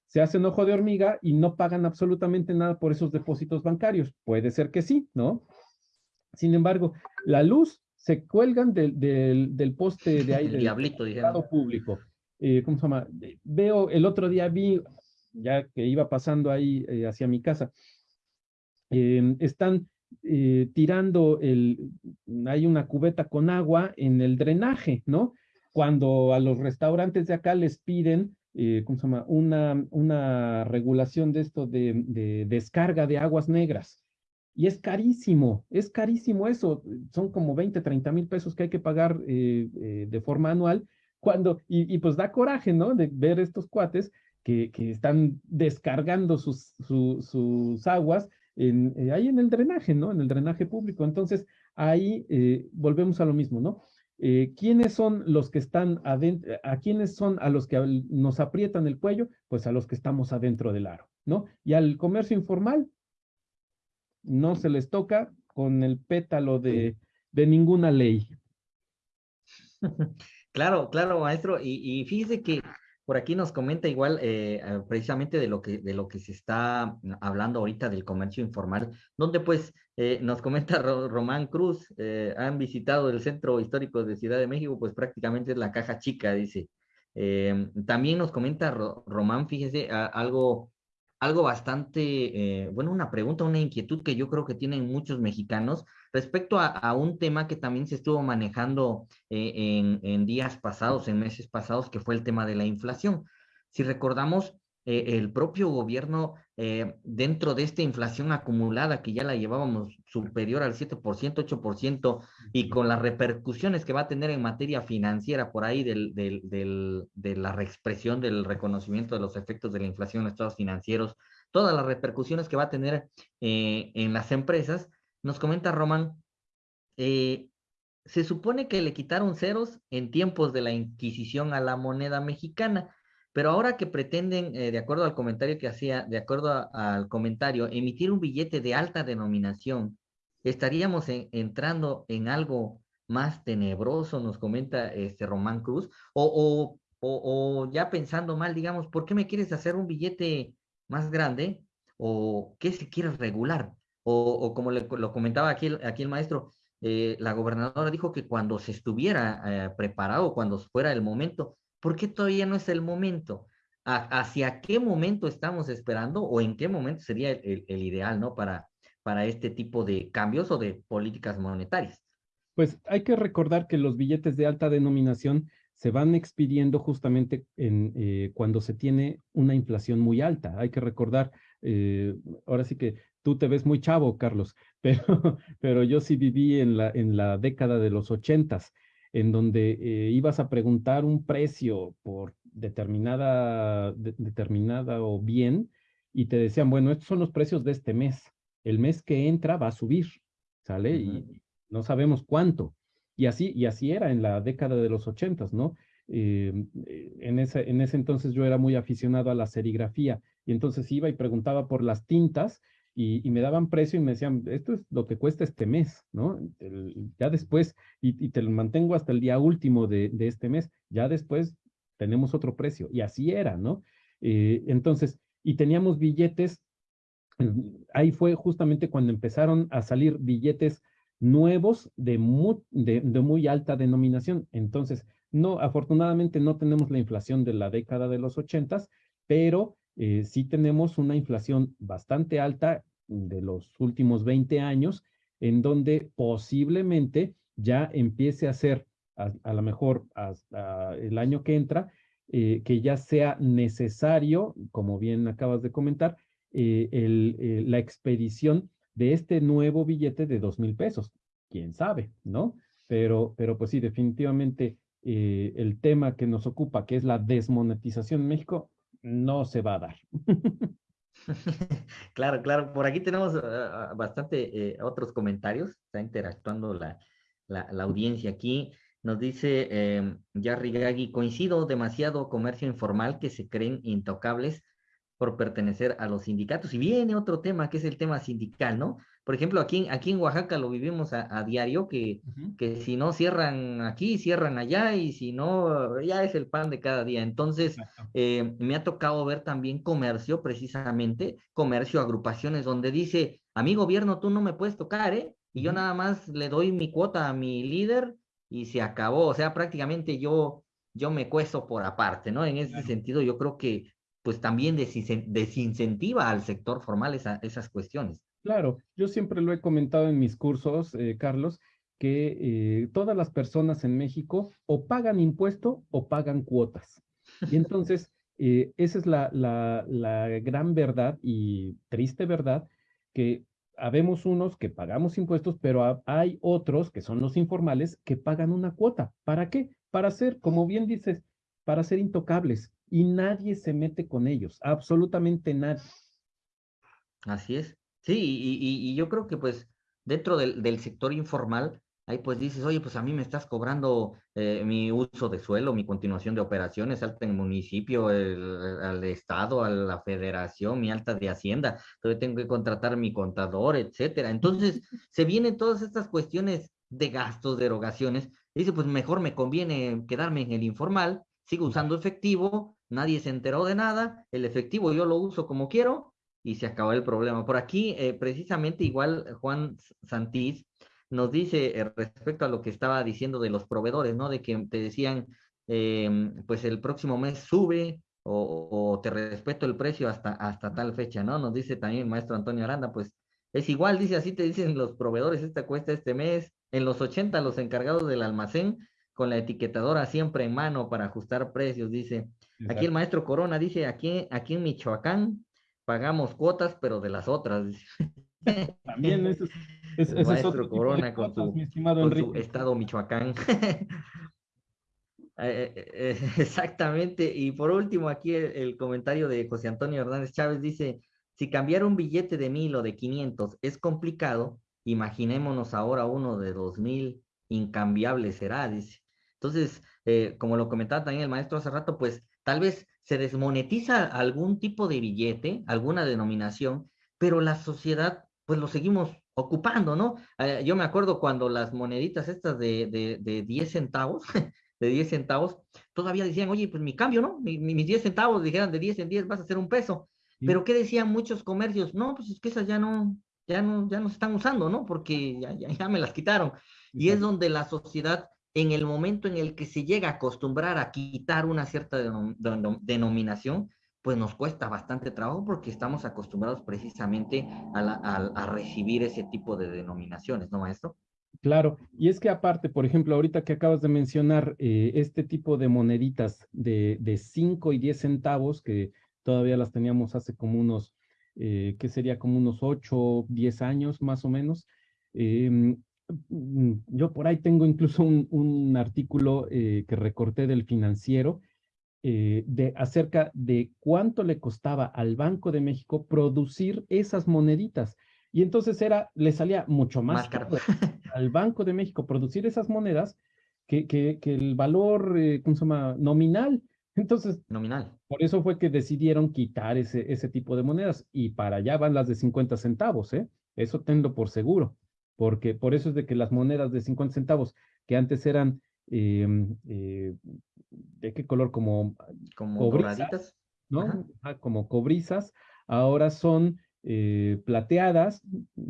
se hacen ojo de hormiga y no pagan absolutamente nada por esos depósitos bancarios. Puede ser que sí, ¿no? Sin embargo, la luz se cuelgan del, del, poste de ahí del diablito, público. Eh, ¿Cómo se llama? Veo, el otro día vi, ya que iba pasando ahí eh, hacia mi casa, em, están eh, tirando el, hay una cubeta con agua en el drenaje, ¿no? Cuando a los restaurantes de acá les piden, ¿cómo se llama? Una, una regulación de esto de, de descarga de aguas negras. Y es carísimo, es carísimo eso. Son como 20, 30 mil pesos que hay que pagar eh, eh, de forma anual. Cuando, y, pues da coraje, ¿no? De ver estos cuates que, que están descargando sus, sus aguas en, eh, ahí en el drenaje, ¿no? En el drenaje público. Entonces, ahí volvemos a lo mismo, ¿no? ¿Quiénes son los que están adentro? ¿A quiénes son a los que nos aprietan el cuello? Pues a los que estamos adentro del aro, ¿no? Y al comercio informal, no se les toca con el pétalo de, de ninguna ley. [LAUGHS] Claro, claro, maestro. Y, y fíjese que por aquí nos comenta igual eh, eh, precisamente de lo, que, de lo que se está hablando ahorita del comercio informal, donde pues eh, nos comenta Román Cruz, han visitado el Centro Histórico de Ciudad de México, pues prácticamente es la caja chica, dice. también nos comenta Román, fíjese, algo algo bastante, eh, bueno, una pregunta, una inquietud que yo creo que tienen muchos mexicanos respecto a, un tema que también se estuvo manejando eh, en, días pasados, en meses pasados, que fue el tema de la inflación. Si recordamos, eh, el propio gobierno, dentro de esta inflación acumulada que ya la llevábamos superior al 7%, 8%, y con las repercusiones que va a tener en materia financiera por ahí del, de la reexpresión del reconocimiento de los efectos de la inflación en los estados financieros, todas las repercusiones que va a tener eh, en las empresas, nos comenta Román, eh, se supone que le quitaron ceros en tiempos de la Inquisición a la moneda mexicana, pero ahora que pretenden, eh, de acuerdo al comentario que hacía, de acuerdo al comentario, emitir un billete de alta denominación estaríamos entrando en algo más tenebroso, nos comenta este Román Cruz, o, o, ya pensando mal, digamos, ¿por qué me quieres hacer un billete más grande? ¿O qué se quiere regular? O, como lo comentaba aquí, aquí el maestro, eh, la gobernadora dijo que cuando se estuviera eh, preparado, cuando fuera el momento, ¿por qué todavía no es el momento? ¿Hacia qué momento estamos esperando o en qué momento sería el, el ideal, ¿no? Para, para este tipo de cambios o de políticas monetarias? Pues hay que recordar que los billetes de alta denominación se van expidiendo justamente en, eh, cuando se tiene una inflación muy alta. Hay que recordar, eh, ahora sí que tú te ves muy chavo, Carlos, [LAUGHS] pero, pero yo sí viví en la, en la década de los ochentas, en donde eh, ibas a preguntar un precio por determinada, determinada o bien, y te decían, bueno, estos son los precios de este mes el mes que entra va a subir, ¿sale? Y no sabemos cuánto. Y así, y así era en la década de los ochentas, ¿no? Eh, en, ese, en ese entonces yo era muy aficionado a la serigrafía y entonces iba y preguntaba por las tintas y, me daban precio y me decían, esto es lo que cuesta este mes, ¿no? ya después, y, te lo mantengo hasta el día último de, este mes, ya después tenemos otro precio. Y así era, ¿no? Eh, entonces, y teníamos billetes, ahí fue justamente cuando empezaron a salir billetes nuevos de muy, alta denominación. Entonces, no, afortunadamente no tenemos la inflación de la década de los ochentas, pero eh, sí tenemos una inflación bastante alta de los últimos 20 años, en donde posiblemente ya empiece a ser, a, lo mejor hasta el año que entra, eh, que ya sea necesario, como bien acabas de comentar, eh, la expedición de este nuevo billete de dos mil pesos. Quién sabe, ¿no? Pero, pero pues sí, definitivamente eh, el tema que nos ocupa, que es la desmonetización en México, no se va a dar. [LAUGHS] [LAUGHS] claro, claro. Por aquí tenemos ah, ah, bastante eh, otros comentarios. Está interactuando la, la, audiencia aquí. Nos dice eh, Jarry Gagui, coincido demasiado comercio informal que se creen intocables por pertenecer a los sindicatos. Y viene otro tema, que es el tema sindical, ¿no? Por ejemplo, aquí, aquí en Oaxaca lo vivimos a, diario, que, que si no cierran aquí, cierran allá, y si no, ya es el pan de cada día. Entonces, eh, me ha tocado ver también comercio, precisamente, comercio, agrupaciones, donde dice, a mi gobierno tú no me puedes tocar, ¿eh? Y yo nada más le doy mi cuota a mi líder y se acabó. O sea, prácticamente yo, yo me cuesto por aparte, ¿no? En ese sentido, yo creo que pues también desincentiva al sector formal esas cuestiones. Claro, yo siempre lo he comentado en mis cursos, eh, Carlos, que eh, todas las personas en México o pagan impuesto o pagan cuotas. Y entonces, [LAUGHS] eh, esa es la, la, la, gran verdad y triste verdad, que habemos unos que pagamos impuestos, pero hay otros, que son los informales, que pagan una cuota. ¿Para qué? Para ser, como bien dices, para ser intocables y nadie se mete con ellos, absolutamente nadie. Así es. Sí, y, yo creo que pues dentro del, sector informal, ahí pues dices, oye, pues a mí me estás cobrando eh, mi uso de suelo, mi continuación de operaciones, alta en municipio, al estado, a la federación, mi alta de hacienda, entonces tengo que contratar mi contador, etcétera. Entonces, [LAUGHS] se vienen todas estas cuestiones de gastos, de erogaciones, y dice, pues mejor me conviene quedarme en el informal, sigo usando efectivo, nadie se enteró de nada, el efectivo yo lo uso como quiero y se acabó el problema. Por aquí, eh, precisamente igual Juan Santís nos dice eh, respecto a lo que estaba diciendo de los proveedores, ¿no? De que te decían, em, pues el próximo mes sube o, te respeto el precio hasta, hasta tal fecha, ¿no? Nos dice también el maestro Antonio Aranda, pues es igual, dice así, te dicen los proveedores, esta cuesta este mes, en los 80 los encargados del almacén con la etiquetadora siempre en mano para ajustar precios, dice. Aquí el maestro Corona dice, aquí, aquí en Michoacán pagamos cuotas, pero de las otras. [LAUGHS] También eso es, el maestro Corona con, su, estado Michoacán. [LAUGHS] Eh, eh, eh, [LAUGHS] exactamente. Y por último, aquí el, comentario de José Antonio Hernández Chávez dice, si cambiar un billete de mil o de quinientos es complicado, imaginémonos ahora uno de dos mil, incambiable será, dice. Entonces, eh, como lo comentaba también el maestro hace rato, pues tal vez se desmonetiza algún tipo de billete, alguna denominación, pero la sociedad, pues lo seguimos ocupando, ¿no? Eh, yo me acuerdo cuando las moneditas estas de, de, de 10 centavos, [LAUGHS] de 10 centavos, todavía decían, oye, pues mi cambio, ¿no? mis 10 centavos, dijeran de 10 en 10 vas a hacer un peso. Pero ¿qué decían muchos comercios? No, pues es que esas ya no, ya no, ya no se están usando, ¿no? Porque ya, ya, ya me las quitaron. Y es donde la sociedad en el momento en el que se llega a acostumbrar a quitar una cierta denominación, pues nos cuesta bastante trabajo porque estamos acostumbrados precisamente a, recibir ese tipo de denominaciones, ¿no, maestro? Claro, y es que aparte, por ejemplo, ahorita que acabas de mencionar eh, este tipo de moneditas de, de 5 y 10 centavos, que todavía las teníamos hace como unos, eh, ¿qué sería? Como unos 8, 10 años más o menos. Em, yo por ahí tengo incluso un, artículo eh, que recorté del financiero eh, de, acerca de cuánto le costaba al Banco de México producir esas moneditas. Y entonces era, le salía mucho más, caro [LAUGHS] al Banco de México producir esas monedas que, que, que el valor, eh, ¿cómo se llama? Nominal. Entonces, nominal. Por eso fue que decidieron quitar ese, ese tipo de monedas y para allá van las de 50 centavos, ¿eh? Eso tengo por seguro, porque por eso es de que las monedas de 50 centavos, que antes eran, em, eh, ¿de qué color? Como, como cobrizas, ¿no? como cobrizas, ahora son eh, plateadas,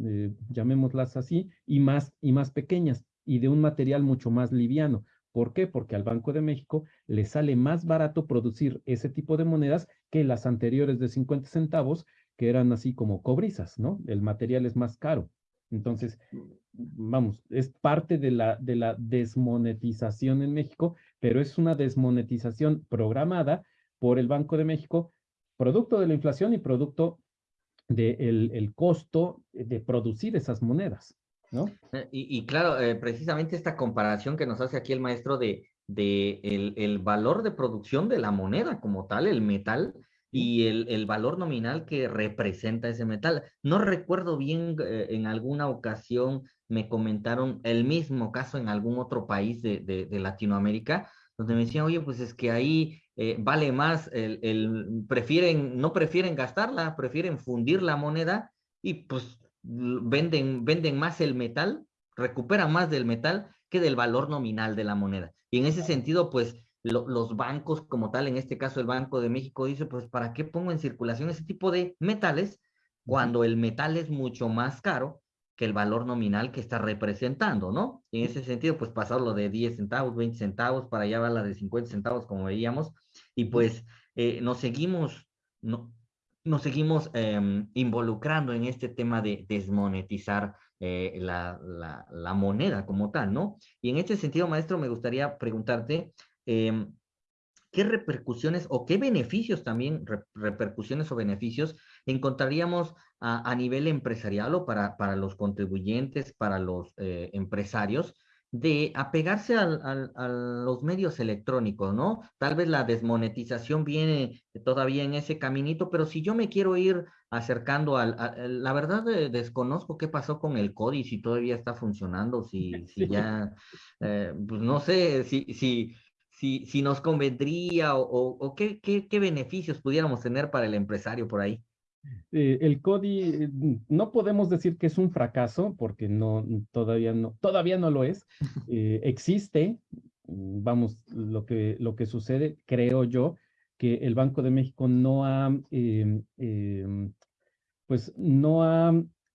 eh, llamémoslas así, y más, y más pequeñas, y de un material mucho más liviano. ¿Por qué? Porque al Banco de México le sale más barato producir ese tipo de monedas que las anteriores de 50 centavos, que eran así como cobrizas, ¿no? El material es más caro. Entonces, vamos, es parte de la, de la desmonetización en México, pero es una desmonetización programada por el Banco de México, producto de la inflación y producto del el costo de producir esas monedas. ¿no? Eh, y, claro, eh, precisamente esta comparación que nos hace aquí el maestro de, de el, valor de producción de la moneda como tal, el metal, y el, valor nominal que representa ese metal. No recuerdo bien, eh, en alguna ocasión me comentaron el mismo caso en algún otro país de, de, Latinoamérica, donde me decían, oye, pues es que ahí vale más, el, el, prefieren, no prefieren gastarla, prefieren fundir la moneda y pues venden, venden más el metal, recuperan más del metal que del valor nominal de la moneda. Y en ese sentido, pues los bancos como tal, en este caso el Banco de México dice, pues ¿para qué pongo en circulación ese tipo de metales cuando el metal es mucho más caro que el valor nominal que está representando, ¿no? Y en ese sentido, pues pasarlo de 10 centavos, 20 centavos, para allá va la de 50 centavos, como veíamos, y pues eh, nos seguimos, no, nos seguimos em, involucrando en este tema de desmonetizar eh, la, la, moneda como tal, ¿no? Y en este sentido, maestro, me gustaría preguntarte, em, ¿qué repercusiones o qué beneficios también, repercusiones o beneficios encontraríamos a, a nivel empresarial o para, para los contribuyentes, para los eh, empresarios, de apegarse al, a los medios electrónicos, ¿no? Tal vez la desmonetización viene todavía en ese caminito, pero si yo me quiero ir acercando al, la verdad eh, desconozco qué pasó con el CODI, si todavía está funcionando, si, si [LAUGHS] ya, eh, pues no sé, si, si, si, si nos convendría o, o, qué, qué, qué beneficios pudiéramos tener para el empresario por ahí. Eh, el CODI eh, no podemos decir que es un fracaso porque no todavía no todavía no lo es. [LAUGHS] Eh, existe, mm, vamos, lo que lo que sucede, creo yo, que el Banco de México no ha em, em, pues no ha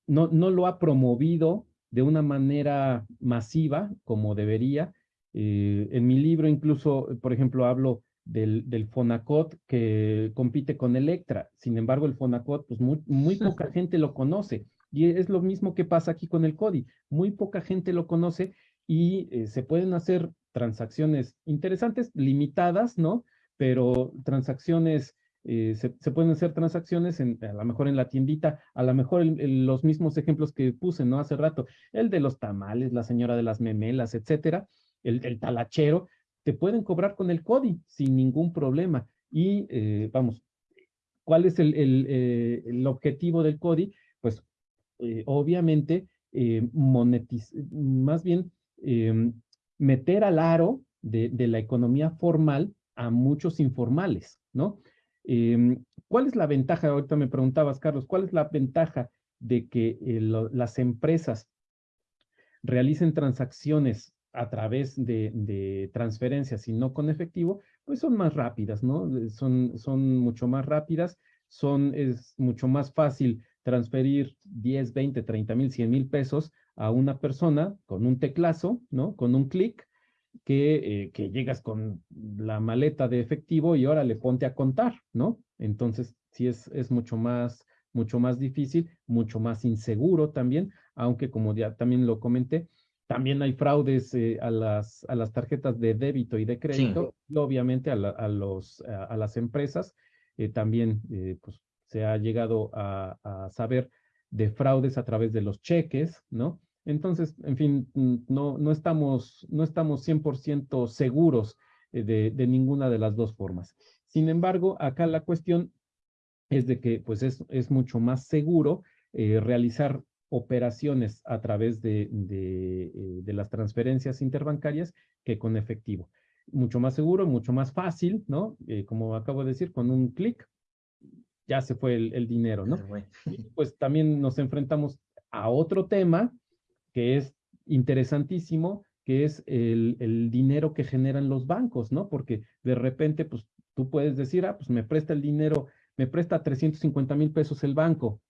no, no lo ha promovido de una manera masiva como debería. En mi libro incluso, por ejemplo, hablo del, del, Fonacot que compite con Electra. Sin embargo, el Fonacot, pues muy, muy poca [LAUGHS] gente lo conoce. Y es lo mismo que pasa aquí con el CODI. Muy poca gente lo conoce y eh, se pueden hacer transacciones interesantes, limitadas, ¿no? Pero transacciones, eh, se, se, pueden hacer transacciones en, a lo mejor en la tiendita, a lo mejor los mismos ejemplos que puse, ¿no? Hace rato, el de los tamales, la señora de las memelas, etcétera, el, el talachero, te pueden cobrar con el CODI sin ningún problema. Y eh, vamos, ¿cuál es el, el, eh, el, objetivo del CODI? Pues eh, obviamente más bien em, meter al aro de, de, la economía formal a muchos informales, ¿no? Em, ¿Cuál es la ventaja? Ahorita me preguntabas, Carlos, ¿cuál es la ventaja de que las empresas realicen transacciones a través de, transferencias y no con efectivo, pues son más rápidas, ¿no? Son, son mucho más rápidas, son, es mucho más fácil transferir 10, 20, 30 mil, 100 mil pesos a una persona con un teclazo, ¿no? Con un clic, que, eh, que llegas con la maleta de efectivo y ahora le ponte a contar, ¿no? Entonces, sí es, es mucho más, mucho más difícil, mucho más inseguro también, aunque como ya también lo comenté, también hay fraudes eh, a, las, a las tarjetas de débito y de crédito, y obviamente a, a los, a, las empresas. Eh, también eh, pues, se ha llegado a, saber de fraudes a través de los cheques, ¿no? Entonces, en fin, no, no, estamos, no estamos 100% seguros de, de, ninguna de las dos formas. Sin embargo, acá la cuestión es de que pues es, es mucho más seguro realizar operaciones a través de, de, las transferencias interbancarias que con efectivo. Mucho más seguro, mucho más fácil, ¿no? como acabo de decir, con un clic ya se fue el, dinero, ¿no? pues también nos enfrentamos a otro tema que es interesantísimo, que es el, el, dinero que generan los bancos, ¿no? Porque de repente, pues tú puedes decir, ah, pues me presta el dinero, me presta 350 mil pesos el banco,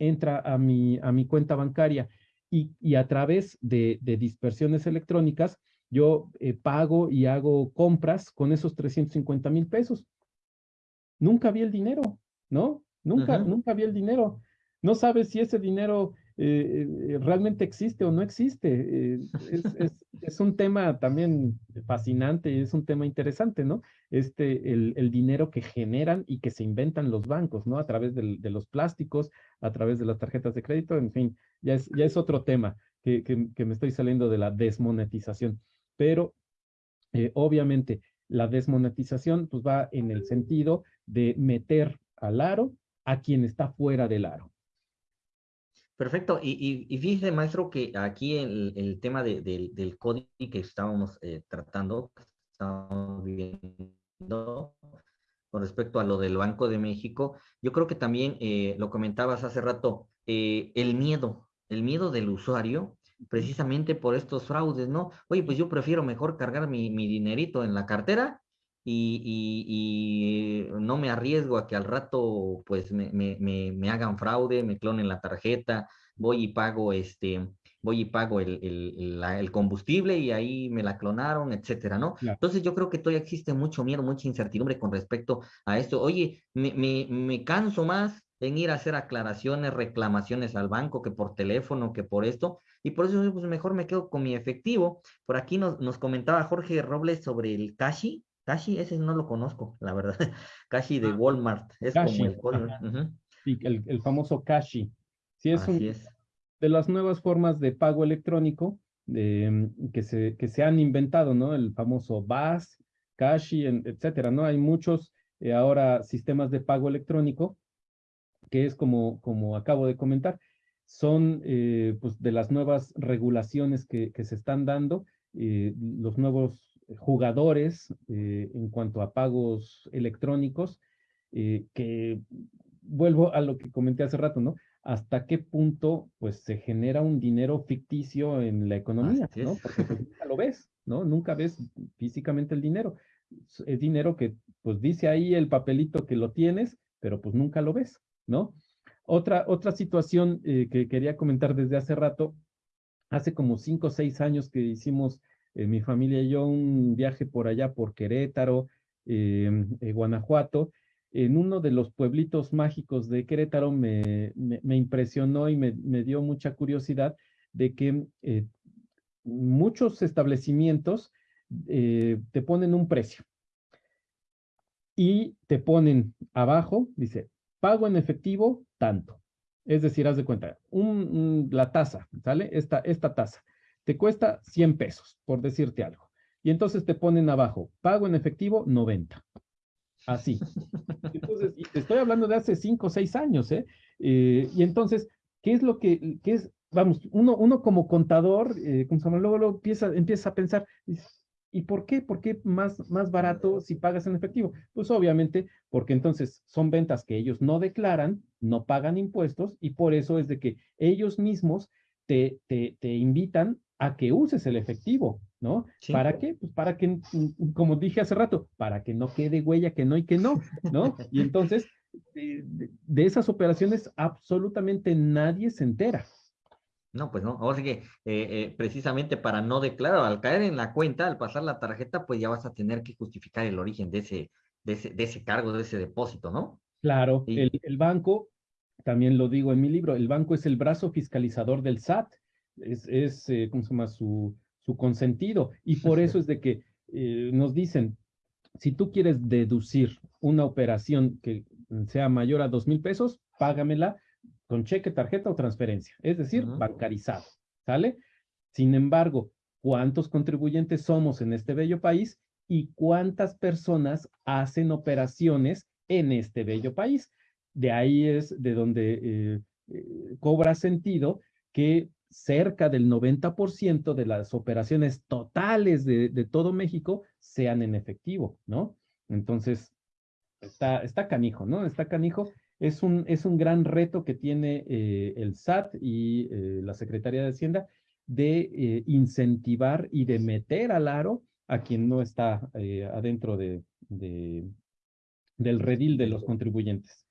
entra a mi, a mi cuenta bancaria y, y a través de, de, dispersiones electrónicas, yo eh, pago y hago compras con esos 350 mil pesos. Nunca vi el dinero, ¿no? Nunca, nunca vi el dinero. No sabes si ese dinero eh, eh, realmente existe o no existe. Eh, es, [LAUGHS] un tema también fascinante, es un tema interesante, ¿no? Este, el, dinero que generan y que se inventan los bancos, ¿no? A través de los plásticos, a través de las tarjetas de crédito, en fin, ya es, ya es otro tema que, que, me estoy saliendo de la desmonetización. Pero, obviamente, la desmonetización pues va en el sentido de meter al aro a quien está fuera del aro. Perfecto. Y, y, fíjese, maestro, que aquí el, el tema del código que estábamos eh, tratando, estábamos viendo con respecto a lo del Banco de México, yo creo que también eh, lo comentabas hace rato, eh, el miedo, el miedo del usuario, precisamente por estos fraudes, ¿no? Oye, pues yo prefiero mejor cargar mi, mi dinerito en la cartera y, no me arriesgo a que al rato pues me, me, me, hagan fraude, me clonen la tarjeta, voy y pago este, voy y pago el, el, el, combustible y ahí me la clonaron, etcétera, ¿no? Entonces yo creo que todavía existe mucho miedo, mucha incertidumbre con respecto a esto. Oye, me, me, me canso más en ir a hacer aclaraciones, reclamaciones al banco que por teléfono, que por esto, y por eso pues mejor me quedo con mi efectivo. Por aquí nos, nos comentaba Jorge Robles sobre el Cashi, Kashi, ese no lo conozco, la verdad. [LAUGHS] Kashi de ah, Walmart, es como el código. Sí, el, famoso Kashi. Sí, es, de las nuevas formas de pago electrónico mm, que, se, que se han inventado, ¿no? El famoso BAS, Kashi, etcétera, ¿no? Hay muchos eh, ahora sistemas de pago electrónico que es como, como acabo de comentar, son eh, pues de las nuevas regulaciones que, que se están dando, eh, los nuevos jugadores eh, en cuanto a pagos electrónicos, eh, que vuelvo a lo que comenté hace rato, ¿no? Hasta qué punto, pues, se genera un dinero ficticio en la economía, ¿no? Porque pues, nunca lo ves, ¿no? Nunca ves físicamente el dinero. Es dinero que, pues, dice ahí el papelito que lo tienes, pero pues nunca lo ves, ¿no? Otra, otra situación eh, que quería comentar desde hace rato, hace como cinco o seis años que hicimos eh, mi familia y yo un viaje por allá, por Querétaro, em, eh, Guanajuato. En uno de los pueblitos mágicos de Querétaro me, impresionó y me, dio mucha curiosidad de que eh, muchos establecimientos te ponen un precio y te ponen abajo, dice, pago en efectivo tanto. Es decir, haz de cuenta, la tasa, ¿sale? Esta, esta tasa te cuesta 100 pesos, por decirte algo. Y entonces te ponen abajo, pago en efectivo 90. Así. [LAUGHS] Entonces, te estoy hablando de hace 5 o 6 años, ¿eh? ¿eh? Y entonces, ¿qué es lo que, qué es, vamos, uno, uno como contador, eh, como luego, luego empieza, empieza a pensar, ¿y por qué? ¿Por qué más, más barato si pagas en efectivo? Pues obviamente, porque entonces son ventas que ellos no declaran, no pagan impuestos, y por eso es de que ellos mismos te, te, te invitan a que uses el efectivo, ¿no? ¿Para qué? Pues para que, mm, como dije hace rato, para que no quede huella que no y que no, ¿no? Y entonces, eh, de, esas operaciones absolutamente nadie se entera. No, pues no. Sea que eh, eh, precisamente para no declarar, al caer en la cuenta, al pasar la tarjeta, pues ya vas a tener que justificar el origen de ese, de ese, de ese cargo, de ese depósito, ¿no? Claro, el, el banco, también lo digo en mi libro, el banco es el brazo fiscalizador del SAT es, es eh, ¿cómo se llama? Su, su consentido. Y por eso es de que eh, nos dicen, si tú quieres deducir una operación que sea mayor a dos mil pesos, págamela con cheque, tarjeta o transferencia, es decir, bancarizado, ¿sale? Sin embargo, ¿cuántos contribuyentes somos en este bello país y cuántas personas hacen operaciones en este bello país? De ahí es de donde eh, cobra sentido que cerca del 90% de las operaciones totales de, todo México sean en efectivo, ¿no? Entonces, está, está canijo, ¿no? Está canijo. Es un, es un gran reto que tiene eh, el SAT y eh, la Secretaría de Hacienda de eh, incentivar y de meter al aro a quien no está adentro de, de, del redil de los contribuyentes.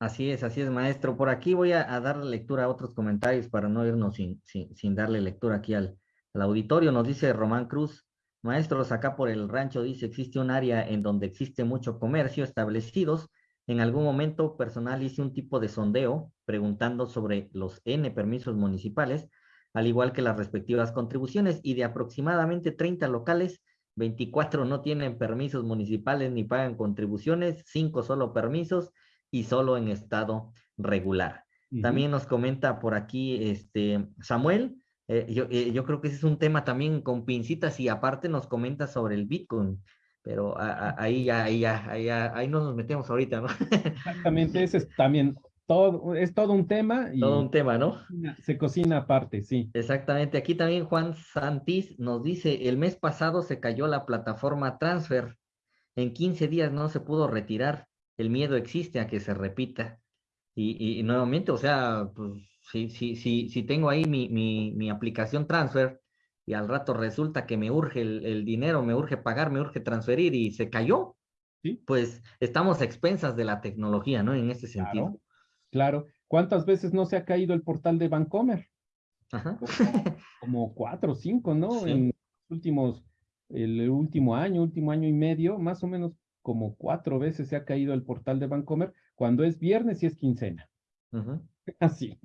Así es, así es, maestro. Por aquí voy a, dar lectura a otros comentarios para no irnos sin, sin, darle lectura aquí al, al, auditorio. Nos dice Román Cruz, maestros, acá por el rancho dice, existe un área en donde existe mucho comercio establecidos. En algún momento personal hice un tipo de sondeo preguntando sobre los N permisos municipales, al igual que las respectivas contribuciones, y de aproximadamente 30 locales, 24 no tienen permisos municipales ni pagan contribuciones, 5 solo permisos y solo en estado regular. Uh -huh. También nos comenta por aquí este Samuel, eh, yo, eh, yo, creo que ese es un tema también con pincitas y aparte nos comenta sobre el Bitcoin, pero a, a, ahí, ya, ahí, ya, ahí ya, ahí no nos metemos ahorita, ¿no? [LAUGHS] Exactamente, ese es también todo, es todo un tema. Y todo un tema, ¿no? Se cocina aparte, sí. Exactamente, aquí también Juan Santis nos dice, el mes pasado se cayó la plataforma Transfer, en 15 días no se pudo retirar el miedo existe a que se repita. Y, nuevamente, o sea, pues si, si, si, si tengo ahí mi, mi, mi, aplicación transfer y al rato resulta que me urge el, el, dinero, me urge pagar, me urge transferir y se cayó, ¿Sí? pues estamos a expensas de la tecnología, ¿no? En ese sentido. Claro, claro. ¿Cuántas veces no se ha caído el portal de Bancomer? Ajá. Como, como cuatro o cinco, ¿no? Sí. En los últimos, el último año, último año y medio, más o menos como cuatro veces se ha caído el portal de Bancomer cuando es viernes y es quincena. Uh [LAUGHS] -huh. Así.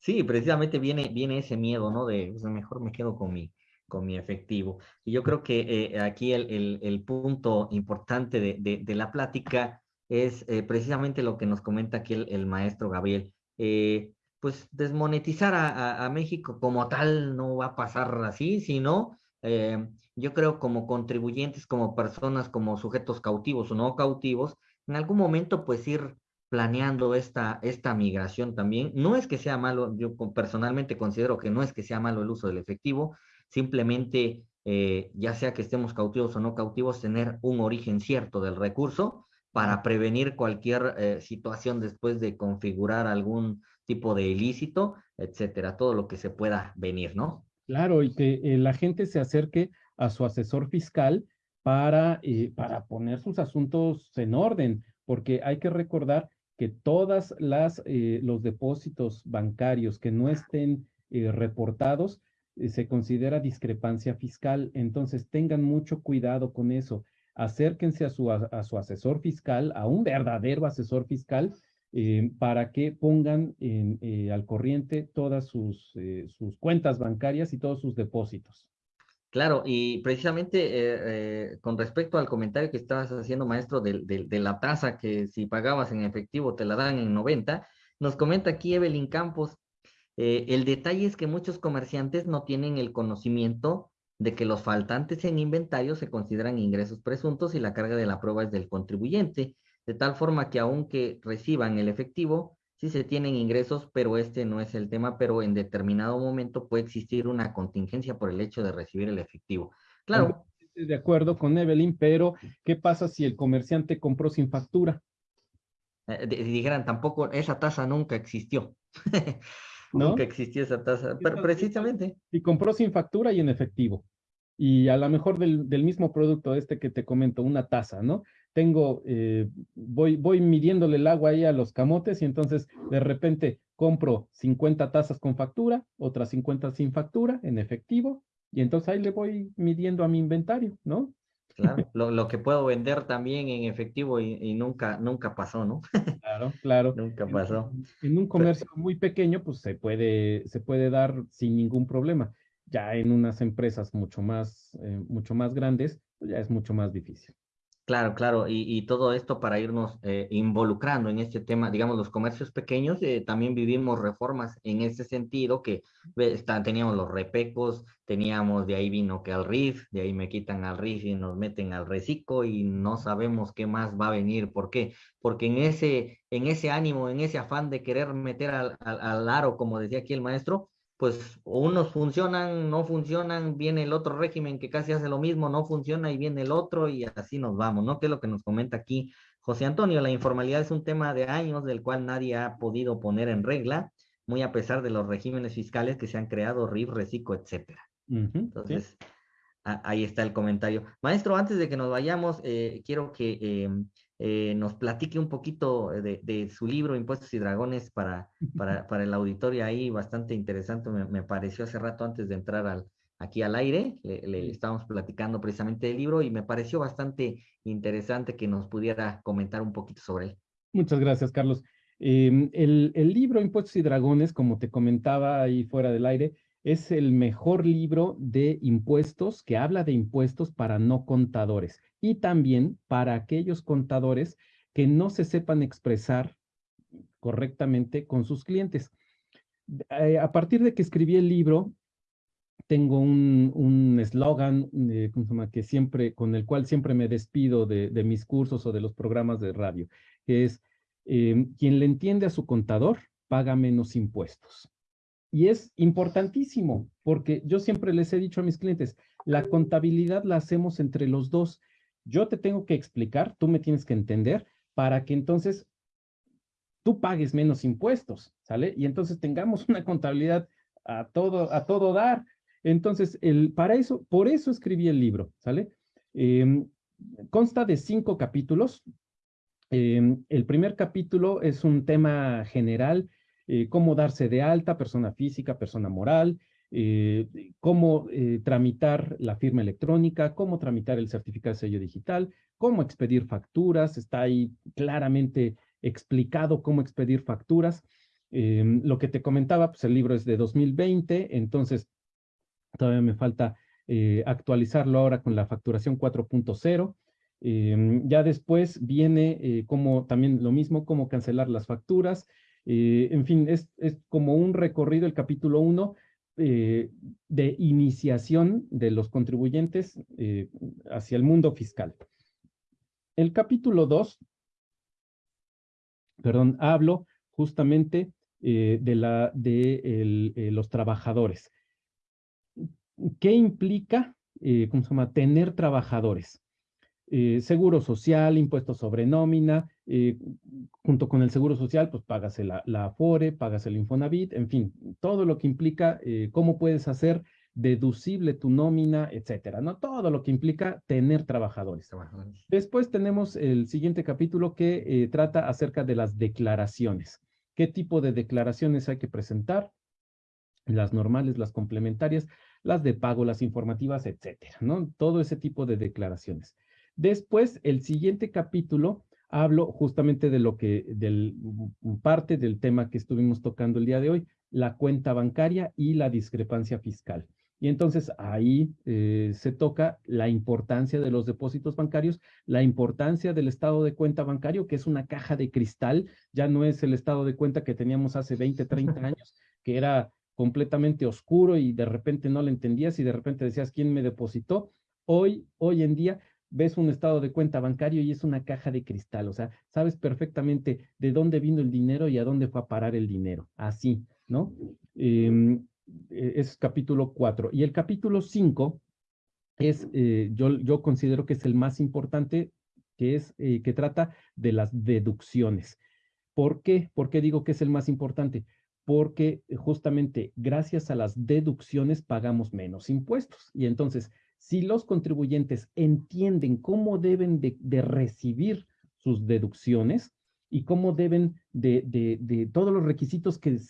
Sí, precisamente viene, viene ese miedo, ¿no? De pues, mejor me quedo con mi, con mi efectivo. Y yo creo que eh, aquí el, el, el, punto importante de, de, de la plática es eh, precisamente lo que nos comenta aquí el, el maestro Gabriel. Eh, pues desmonetizar a, a, a, México como tal no va a pasar así, sino eh, yo creo como contribuyentes, como personas, como sujetos cautivos o no cautivos, en algún momento pues ir planeando esta, esta migración también. No es que sea malo, yo personalmente considero que no es que sea malo el uso del efectivo, simplemente eh, ya sea que estemos cautivos o no cautivos, tener un origen cierto del recurso para prevenir cualquier eh, situación después de configurar algún tipo de ilícito, etcétera, todo lo que se pueda venir, ¿no? Claro, y que eh, la gente se acerque a su asesor fiscal para, eh, para poner sus asuntos en orden, porque hay que recordar que todas las eh, los depósitos bancarios que no estén reportados se considera discrepancia fiscal, entonces tengan mucho cuidado con eso. Acérquense a su, a su asesor fiscal, a un verdadero asesor fiscal, eh, para que pongan eh, al corriente todas sus, eh, sus cuentas bancarias y todos sus depósitos. Claro, y precisamente con respecto al comentario que estabas haciendo, maestro, de, de, de, la tasa que si pagabas en efectivo te la dan en 90, nos comenta aquí Evelyn Campos, el detalle es que muchos comerciantes no tienen el conocimiento de que los faltantes en inventario se consideran ingresos presuntos y la carga de la prueba es del contribuyente de tal forma que aunque reciban el efectivo, sí se tienen ingresos, pero este no es el tema, pero en determinado momento puede existir una contingencia por el hecho de recibir el efectivo. Claro. De acuerdo con Evelyn, pero ¿qué pasa si el comerciante compró sin factura? Eh, dijeran, tampoco, esa tasa nunca existió. [LAUGHS] ¿No? Nunca existió esa tasa, pero precisamente. Y compró sin factura y en efectivo. Y a lo mejor del, del mismo producto este que te comento, una taza, ¿no? Tengo, eh, voy, voy midiéndole el agua ahí a los camotes y entonces de repente compro 50 tazas con factura, otras 50 sin factura, en efectivo, y entonces ahí le voy midiendo a mi inventario, ¿no? Claro, lo, lo que puedo vender también en efectivo y, y nunca, nunca pasó, ¿no? [LAUGHS] Claro, claro. nunca pasó. En, en un comercio Pero, muy pequeño, pues se puede, se puede dar sin ningún problema. Ya en unas empresas mucho más, eh, mucho más grandes, pues ya es mucho más difícil. Claro, claro, y, todo esto para irnos eh, involucrando en este tema, digamos, los comercios pequeños, eh, también vivimos reformas en ese sentido, que teníamos los repecos, teníamos de ahí vino que al RIF, de ahí me quitan al RIF y nos meten al reciclo y no sabemos qué más va a venir. ¿Por qué? Porque en ese, en ese ánimo, en ese afán de querer meter al, al aro, como decía aquí el maestro, pues unos funcionan, no funcionan, viene el otro régimen que casi hace lo mismo, no funciona y viene el otro y así nos vamos, ¿no? Que es lo que nos comenta aquí José Antonio. La informalidad es un tema de años del cual nadie ha podido poner en regla, muy a pesar de los regímenes fiscales que se han creado, RIF, RECICO, etcétera. Entonces, ahí está el comentario. Maestro, antes de que nos vayamos, eh, quiero que em, eh, nos platique un poquito de, su libro Impuestos y Dragones para, [LAUGHS] para, el auditorio ahí, bastante interesante, me, pareció hace rato antes de entrar al, aquí al aire, le, estábamos platicando precisamente del libro y me pareció bastante interesante que nos pudiera comentar un poquito sobre él. Muchas gracias, Carlos. Em, el, el libro Impuestos y Dragones, como te comentaba ahí fuera del aire, es el mejor libro de impuestos que habla de impuestos para no contadores y también para aquellos contadores que no se sepan expresar correctamente con sus clientes. Eh, a partir de que escribí el libro, tengo un eslogan eh, que siempre, con el cual siempre me despido de, mis cursos o de los programas de radio, que es, eh, quien le entiende a su contador, paga menos impuestos. Y es importantísimo, porque yo siempre les he dicho a mis clientes, la contabilidad la hacemos entre los dos yo te tengo que explicar, tú me tienes que entender para que entonces tú pagues menos impuestos, ¿sale? Y entonces tengamos [LAUGHS] una contabilidad a todo, a todo dar. Entonces, el, para eso, por eso escribí el libro, ¿sale? Em, consta de cinco capítulos. Em, el primer capítulo es un tema general, eh, cómo darse de alta, persona física, persona moral, eh, cómo eh, tramitar la firma electrónica, cómo tramitar el certificado de sello digital, cómo expedir facturas, está ahí claramente explicado cómo expedir facturas. Em, lo que te comentaba, pues el libro es de 2020, entonces todavía me falta eh, actualizarlo ahora con la facturación 4.0. Em, ya después viene como también lo mismo, cómo cancelar las facturas. en fin, es, es como un recorrido, el capítulo 1, eh, de iniciación de los contribuyentes eh, hacia el mundo fiscal. El capítulo 2, perdón, hablo justamente eh, de, la, de los trabajadores. ¿Qué implica, cómo se llama, tener trabajadores? Seguro social, impuestos sobre nómina, eh, junto con el Seguro Social, pues págase la, la, Afore, págase el Infonavit, en fin, todo lo que implica eh, cómo puedes hacer deducible tu nómina, etcétera, ¿no? Todo lo que implica tener trabajadores. Después tenemos el siguiente capítulo que eh, trata acerca de las declaraciones. ¿Qué tipo de declaraciones hay que presentar? Las normales, las complementarias, las de pago, las informativas, etcétera, ¿no? Todo ese tipo de declaraciones. Después, el siguiente capítulo hablo justamente de lo que, del, parte del tema que estuvimos tocando el día de hoy, la cuenta bancaria y la discrepancia fiscal. Y entonces ahí eh, se toca la importancia de los depósitos bancarios, la importancia del estado de cuenta bancario, que es una caja de cristal, ya no es el estado de cuenta que teníamos hace 20, 30 años, que era completamente oscuro y de repente no le entendías y de repente decías, ¿quién me depositó? Hoy, hoy en día ves un estado de cuenta bancario y es una caja de cristal, o sea, sabes perfectamente de dónde vino el dinero y a dónde fue a parar el dinero, así, ¿no? Em, e, es capítulo 4. Y el capítulo 5 es, eh, yo, yo considero que es el más importante, que es, eh, que trata de las deducciones. ¿Por qué? ¿Por qué digo que es el más importante? Porque justamente gracias a las deducciones pagamos menos impuestos. Y entonces, si los contribuyentes entienden cómo deben de, recibir sus deducciones y cómo deben de, todos los requisitos que,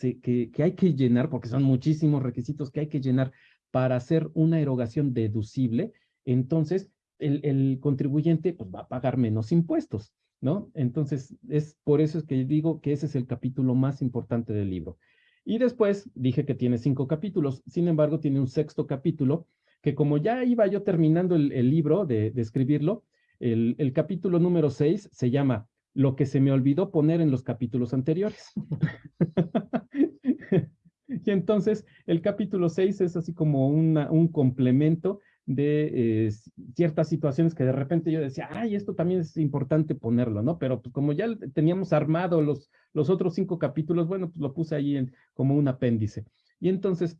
hay que llenar, porque son muchísimos requisitos que hay que llenar para hacer una erogación deducible, entonces el, contribuyente pues, va a pagar menos impuestos, ¿no? Entonces, es por eso es que digo que ese es el capítulo más importante del libro. Y después dije que tiene cinco capítulos, sin embargo, tiene un sexto capítulo que como ya iba yo terminando el, libro de, escribirlo, El, capítulo número 6 se llama Lo que se me olvidó poner en los capítulos anteriores. [LAUGHS] y entonces el capítulo 6 es así como un complemento de eh, ciertas situaciones que de repente yo decía, ay, esto también es importante ponerlo, ¿no? Pero pues como ya teníamos armado los, los otros cinco capítulos, bueno, pues lo puse ahí en, como un apéndice. Y entonces,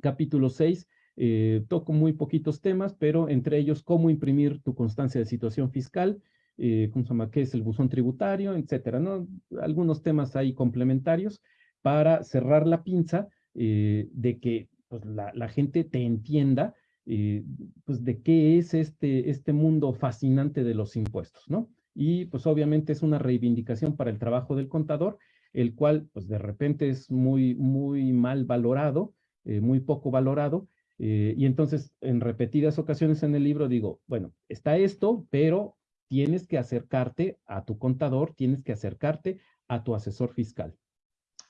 capítulo 6, eh, toco muy poquitos temas, pero entre ellos cómo imprimir tu constancia de situación fiscal, eh, ¿cómo se llama? ¿Qué es el buzón tributario? Etcétera, ¿no? Algunos temas ahí complementarios para cerrar la pinza de que pues, la, la gente te entienda eh, pues de qué es este, este mundo fascinante de los impuestos, ¿no? Y pues obviamente es una reivindicación para el trabajo del contador, el cual pues de repente es muy, muy mal valorado, eh, muy poco valorado, eh, y entonces en repetidas ocasiones en el libro digo, bueno, está esto, pero tienes que acercarte a tu contador, tienes que acercarte a tu asesor fiscal.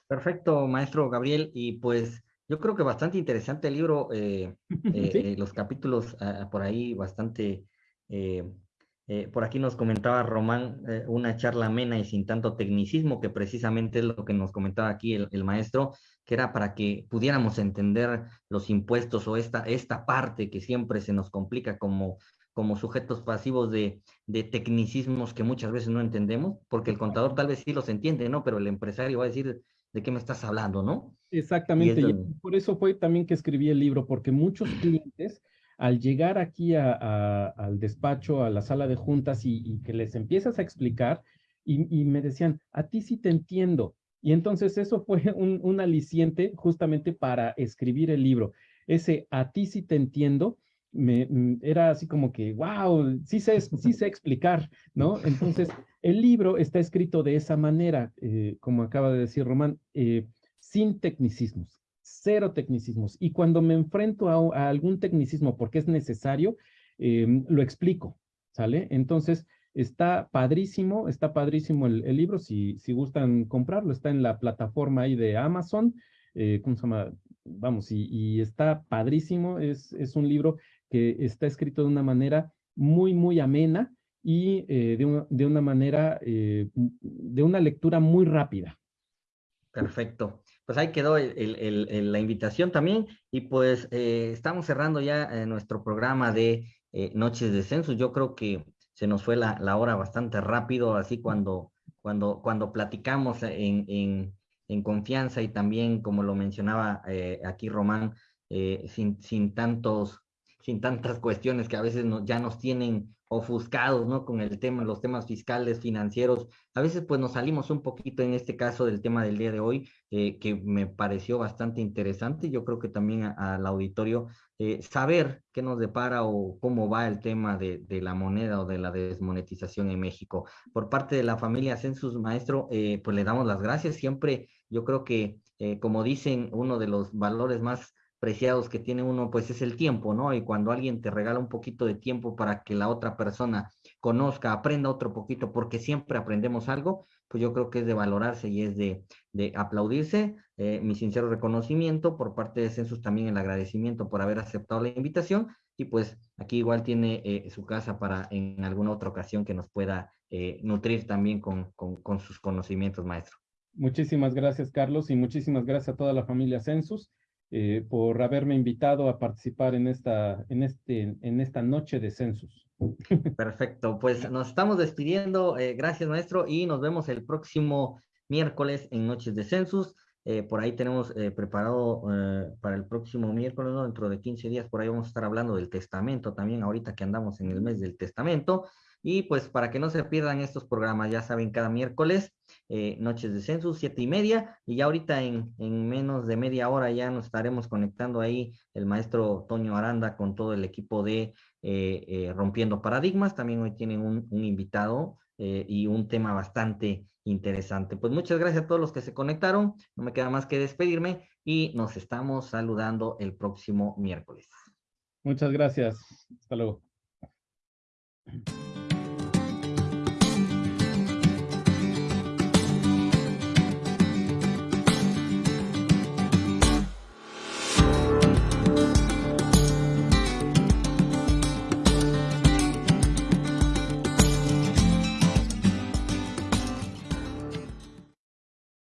Perfecto, maestro Gabriel, y pues yo creo que bastante interesante el libro, eh, [LAUGHS] eh, los capítulos ah, por ahí bastante... Eh, por aquí nos comentaba Román una charla amena y sin tanto tecnicismo, que precisamente es lo que nos comentaba aquí el, maestro, que era para que pudiéramos entender los impuestos o esta, esta parte que siempre se nos complica como, como sujetos pasivos de, de tecnicismos que muchas veces no entendemos, porque el contador tal vez sí los entiende, ¿no? Pero el empresario va a decir, ¿de qué me estás hablando, no? Exactamente, y, por eso fue también que escribí el libro, porque muchos [CLEARS THROAT] clientes al llegar aquí al despacho, a la sala de juntas y, que les empiezas a explicar y, me decían, a ti sí te entiendo. Y entonces eso [LAUGHS] fue un, aliciente justamente para escribir el libro. Ese a ti sí te entiendo, me, mm, era así como que, wow, sí sé, sí sé explicar, ¿no? Entonces, el libro está escrito de esa manera, eh, como acaba de decir Román, eh, sin tecnicismos, cero tecnicismos. Y cuando me enfrento a, algún tecnicismo porque es necesario, em, lo explico, ¿sale? Entonces, está padrísimo, está padrísimo el, libro, si, si gustan comprarlo, está en la plataforma ahí de Amazon, eh, ¿cómo se llama? Vamos, y, está padrísimo, es, es un libro que está escrito de una manera muy, muy amena y eh, de, una, de, una, manera, eh, de una lectura muy rápida. Perfecto pues ahí quedó la invitación también y pues eh, estamos cerrando ya eh, nuestro programa de eh, Noches de Census. Yo creo que se nos fue la, hora bastante rápido, así cuando, cuando, cuando platicamos en, en, en confianza y también, como lo mencionaba aquí Román, sin, sin, tantos, sin tantas cuestiones que a veces ya nos tienen ofuscados, ¿no? Con el tema, los temas fiscales, financieros. A veces, pues, nos salimos un poquito en este caso del tema del día de hoy, eh, que me pareció bastante interesante. Yo creo que también al auditorio eh, saber qué nos depara o cómo va el tema de, de, la moneda o de la desmonetización en México. Por parte de la familia Census Maestro, eh, pues le damos las gracias. Siempre, yo creo que, como dicen, uno de los valores más preciados que tiene uno, pues es el tiempo, ¿no? Y cuando alguien te regala un poquito de tiempo para que la otra persona conozca, aprenda otro poquito, porque siempre aprendemos algo, pues yo creo que es de valorarse y es de, de aplaudirse. Eh, mi sincero reconocimiento por parte de Census, también el agradecimiento por haber aceptado la invitación y pues aquí igual tiene eh, su casa para en alguna otra ocasión que nos pueda eh, nutrir también con, con, con sus conocimientos, maestro. Muchísimas gracias, Carlos, y muchísimas gracias a toda la familia Census. Eh, por haberme invitado a participar en esta, en, este, en esta noche de census. [LAUGHS] Perfecto, pues nos estamos despidiendo. Eh, gracias, maestro, y nos vemos el próximo miércoles en Noches de Census. Eh, por ahí tenemos preparado para el próximo miércoles, dentro de 15 días, por ahí vamos a estar hablando del testamento también, ahorita que andamos en el mes del testamento. Y pues para que no se pierdan estos programas, ya saben, cada miércoles, eh, Noches de Census, siete y media, y ya ahorita en, en, menos de media hora ya nos estaremos conectando ahí el maestro Toño Aranda con todo el equipo de eh, eh, Rompiendo Paradigmas. También hoy tienen un, un invitado y un tema bastante interesante. Pues muchas gracias a todos los que se conectaron. No me queda más que despedirme y nos estamos saludando el próximo miércoles. Muchas gracias. Hasta luego.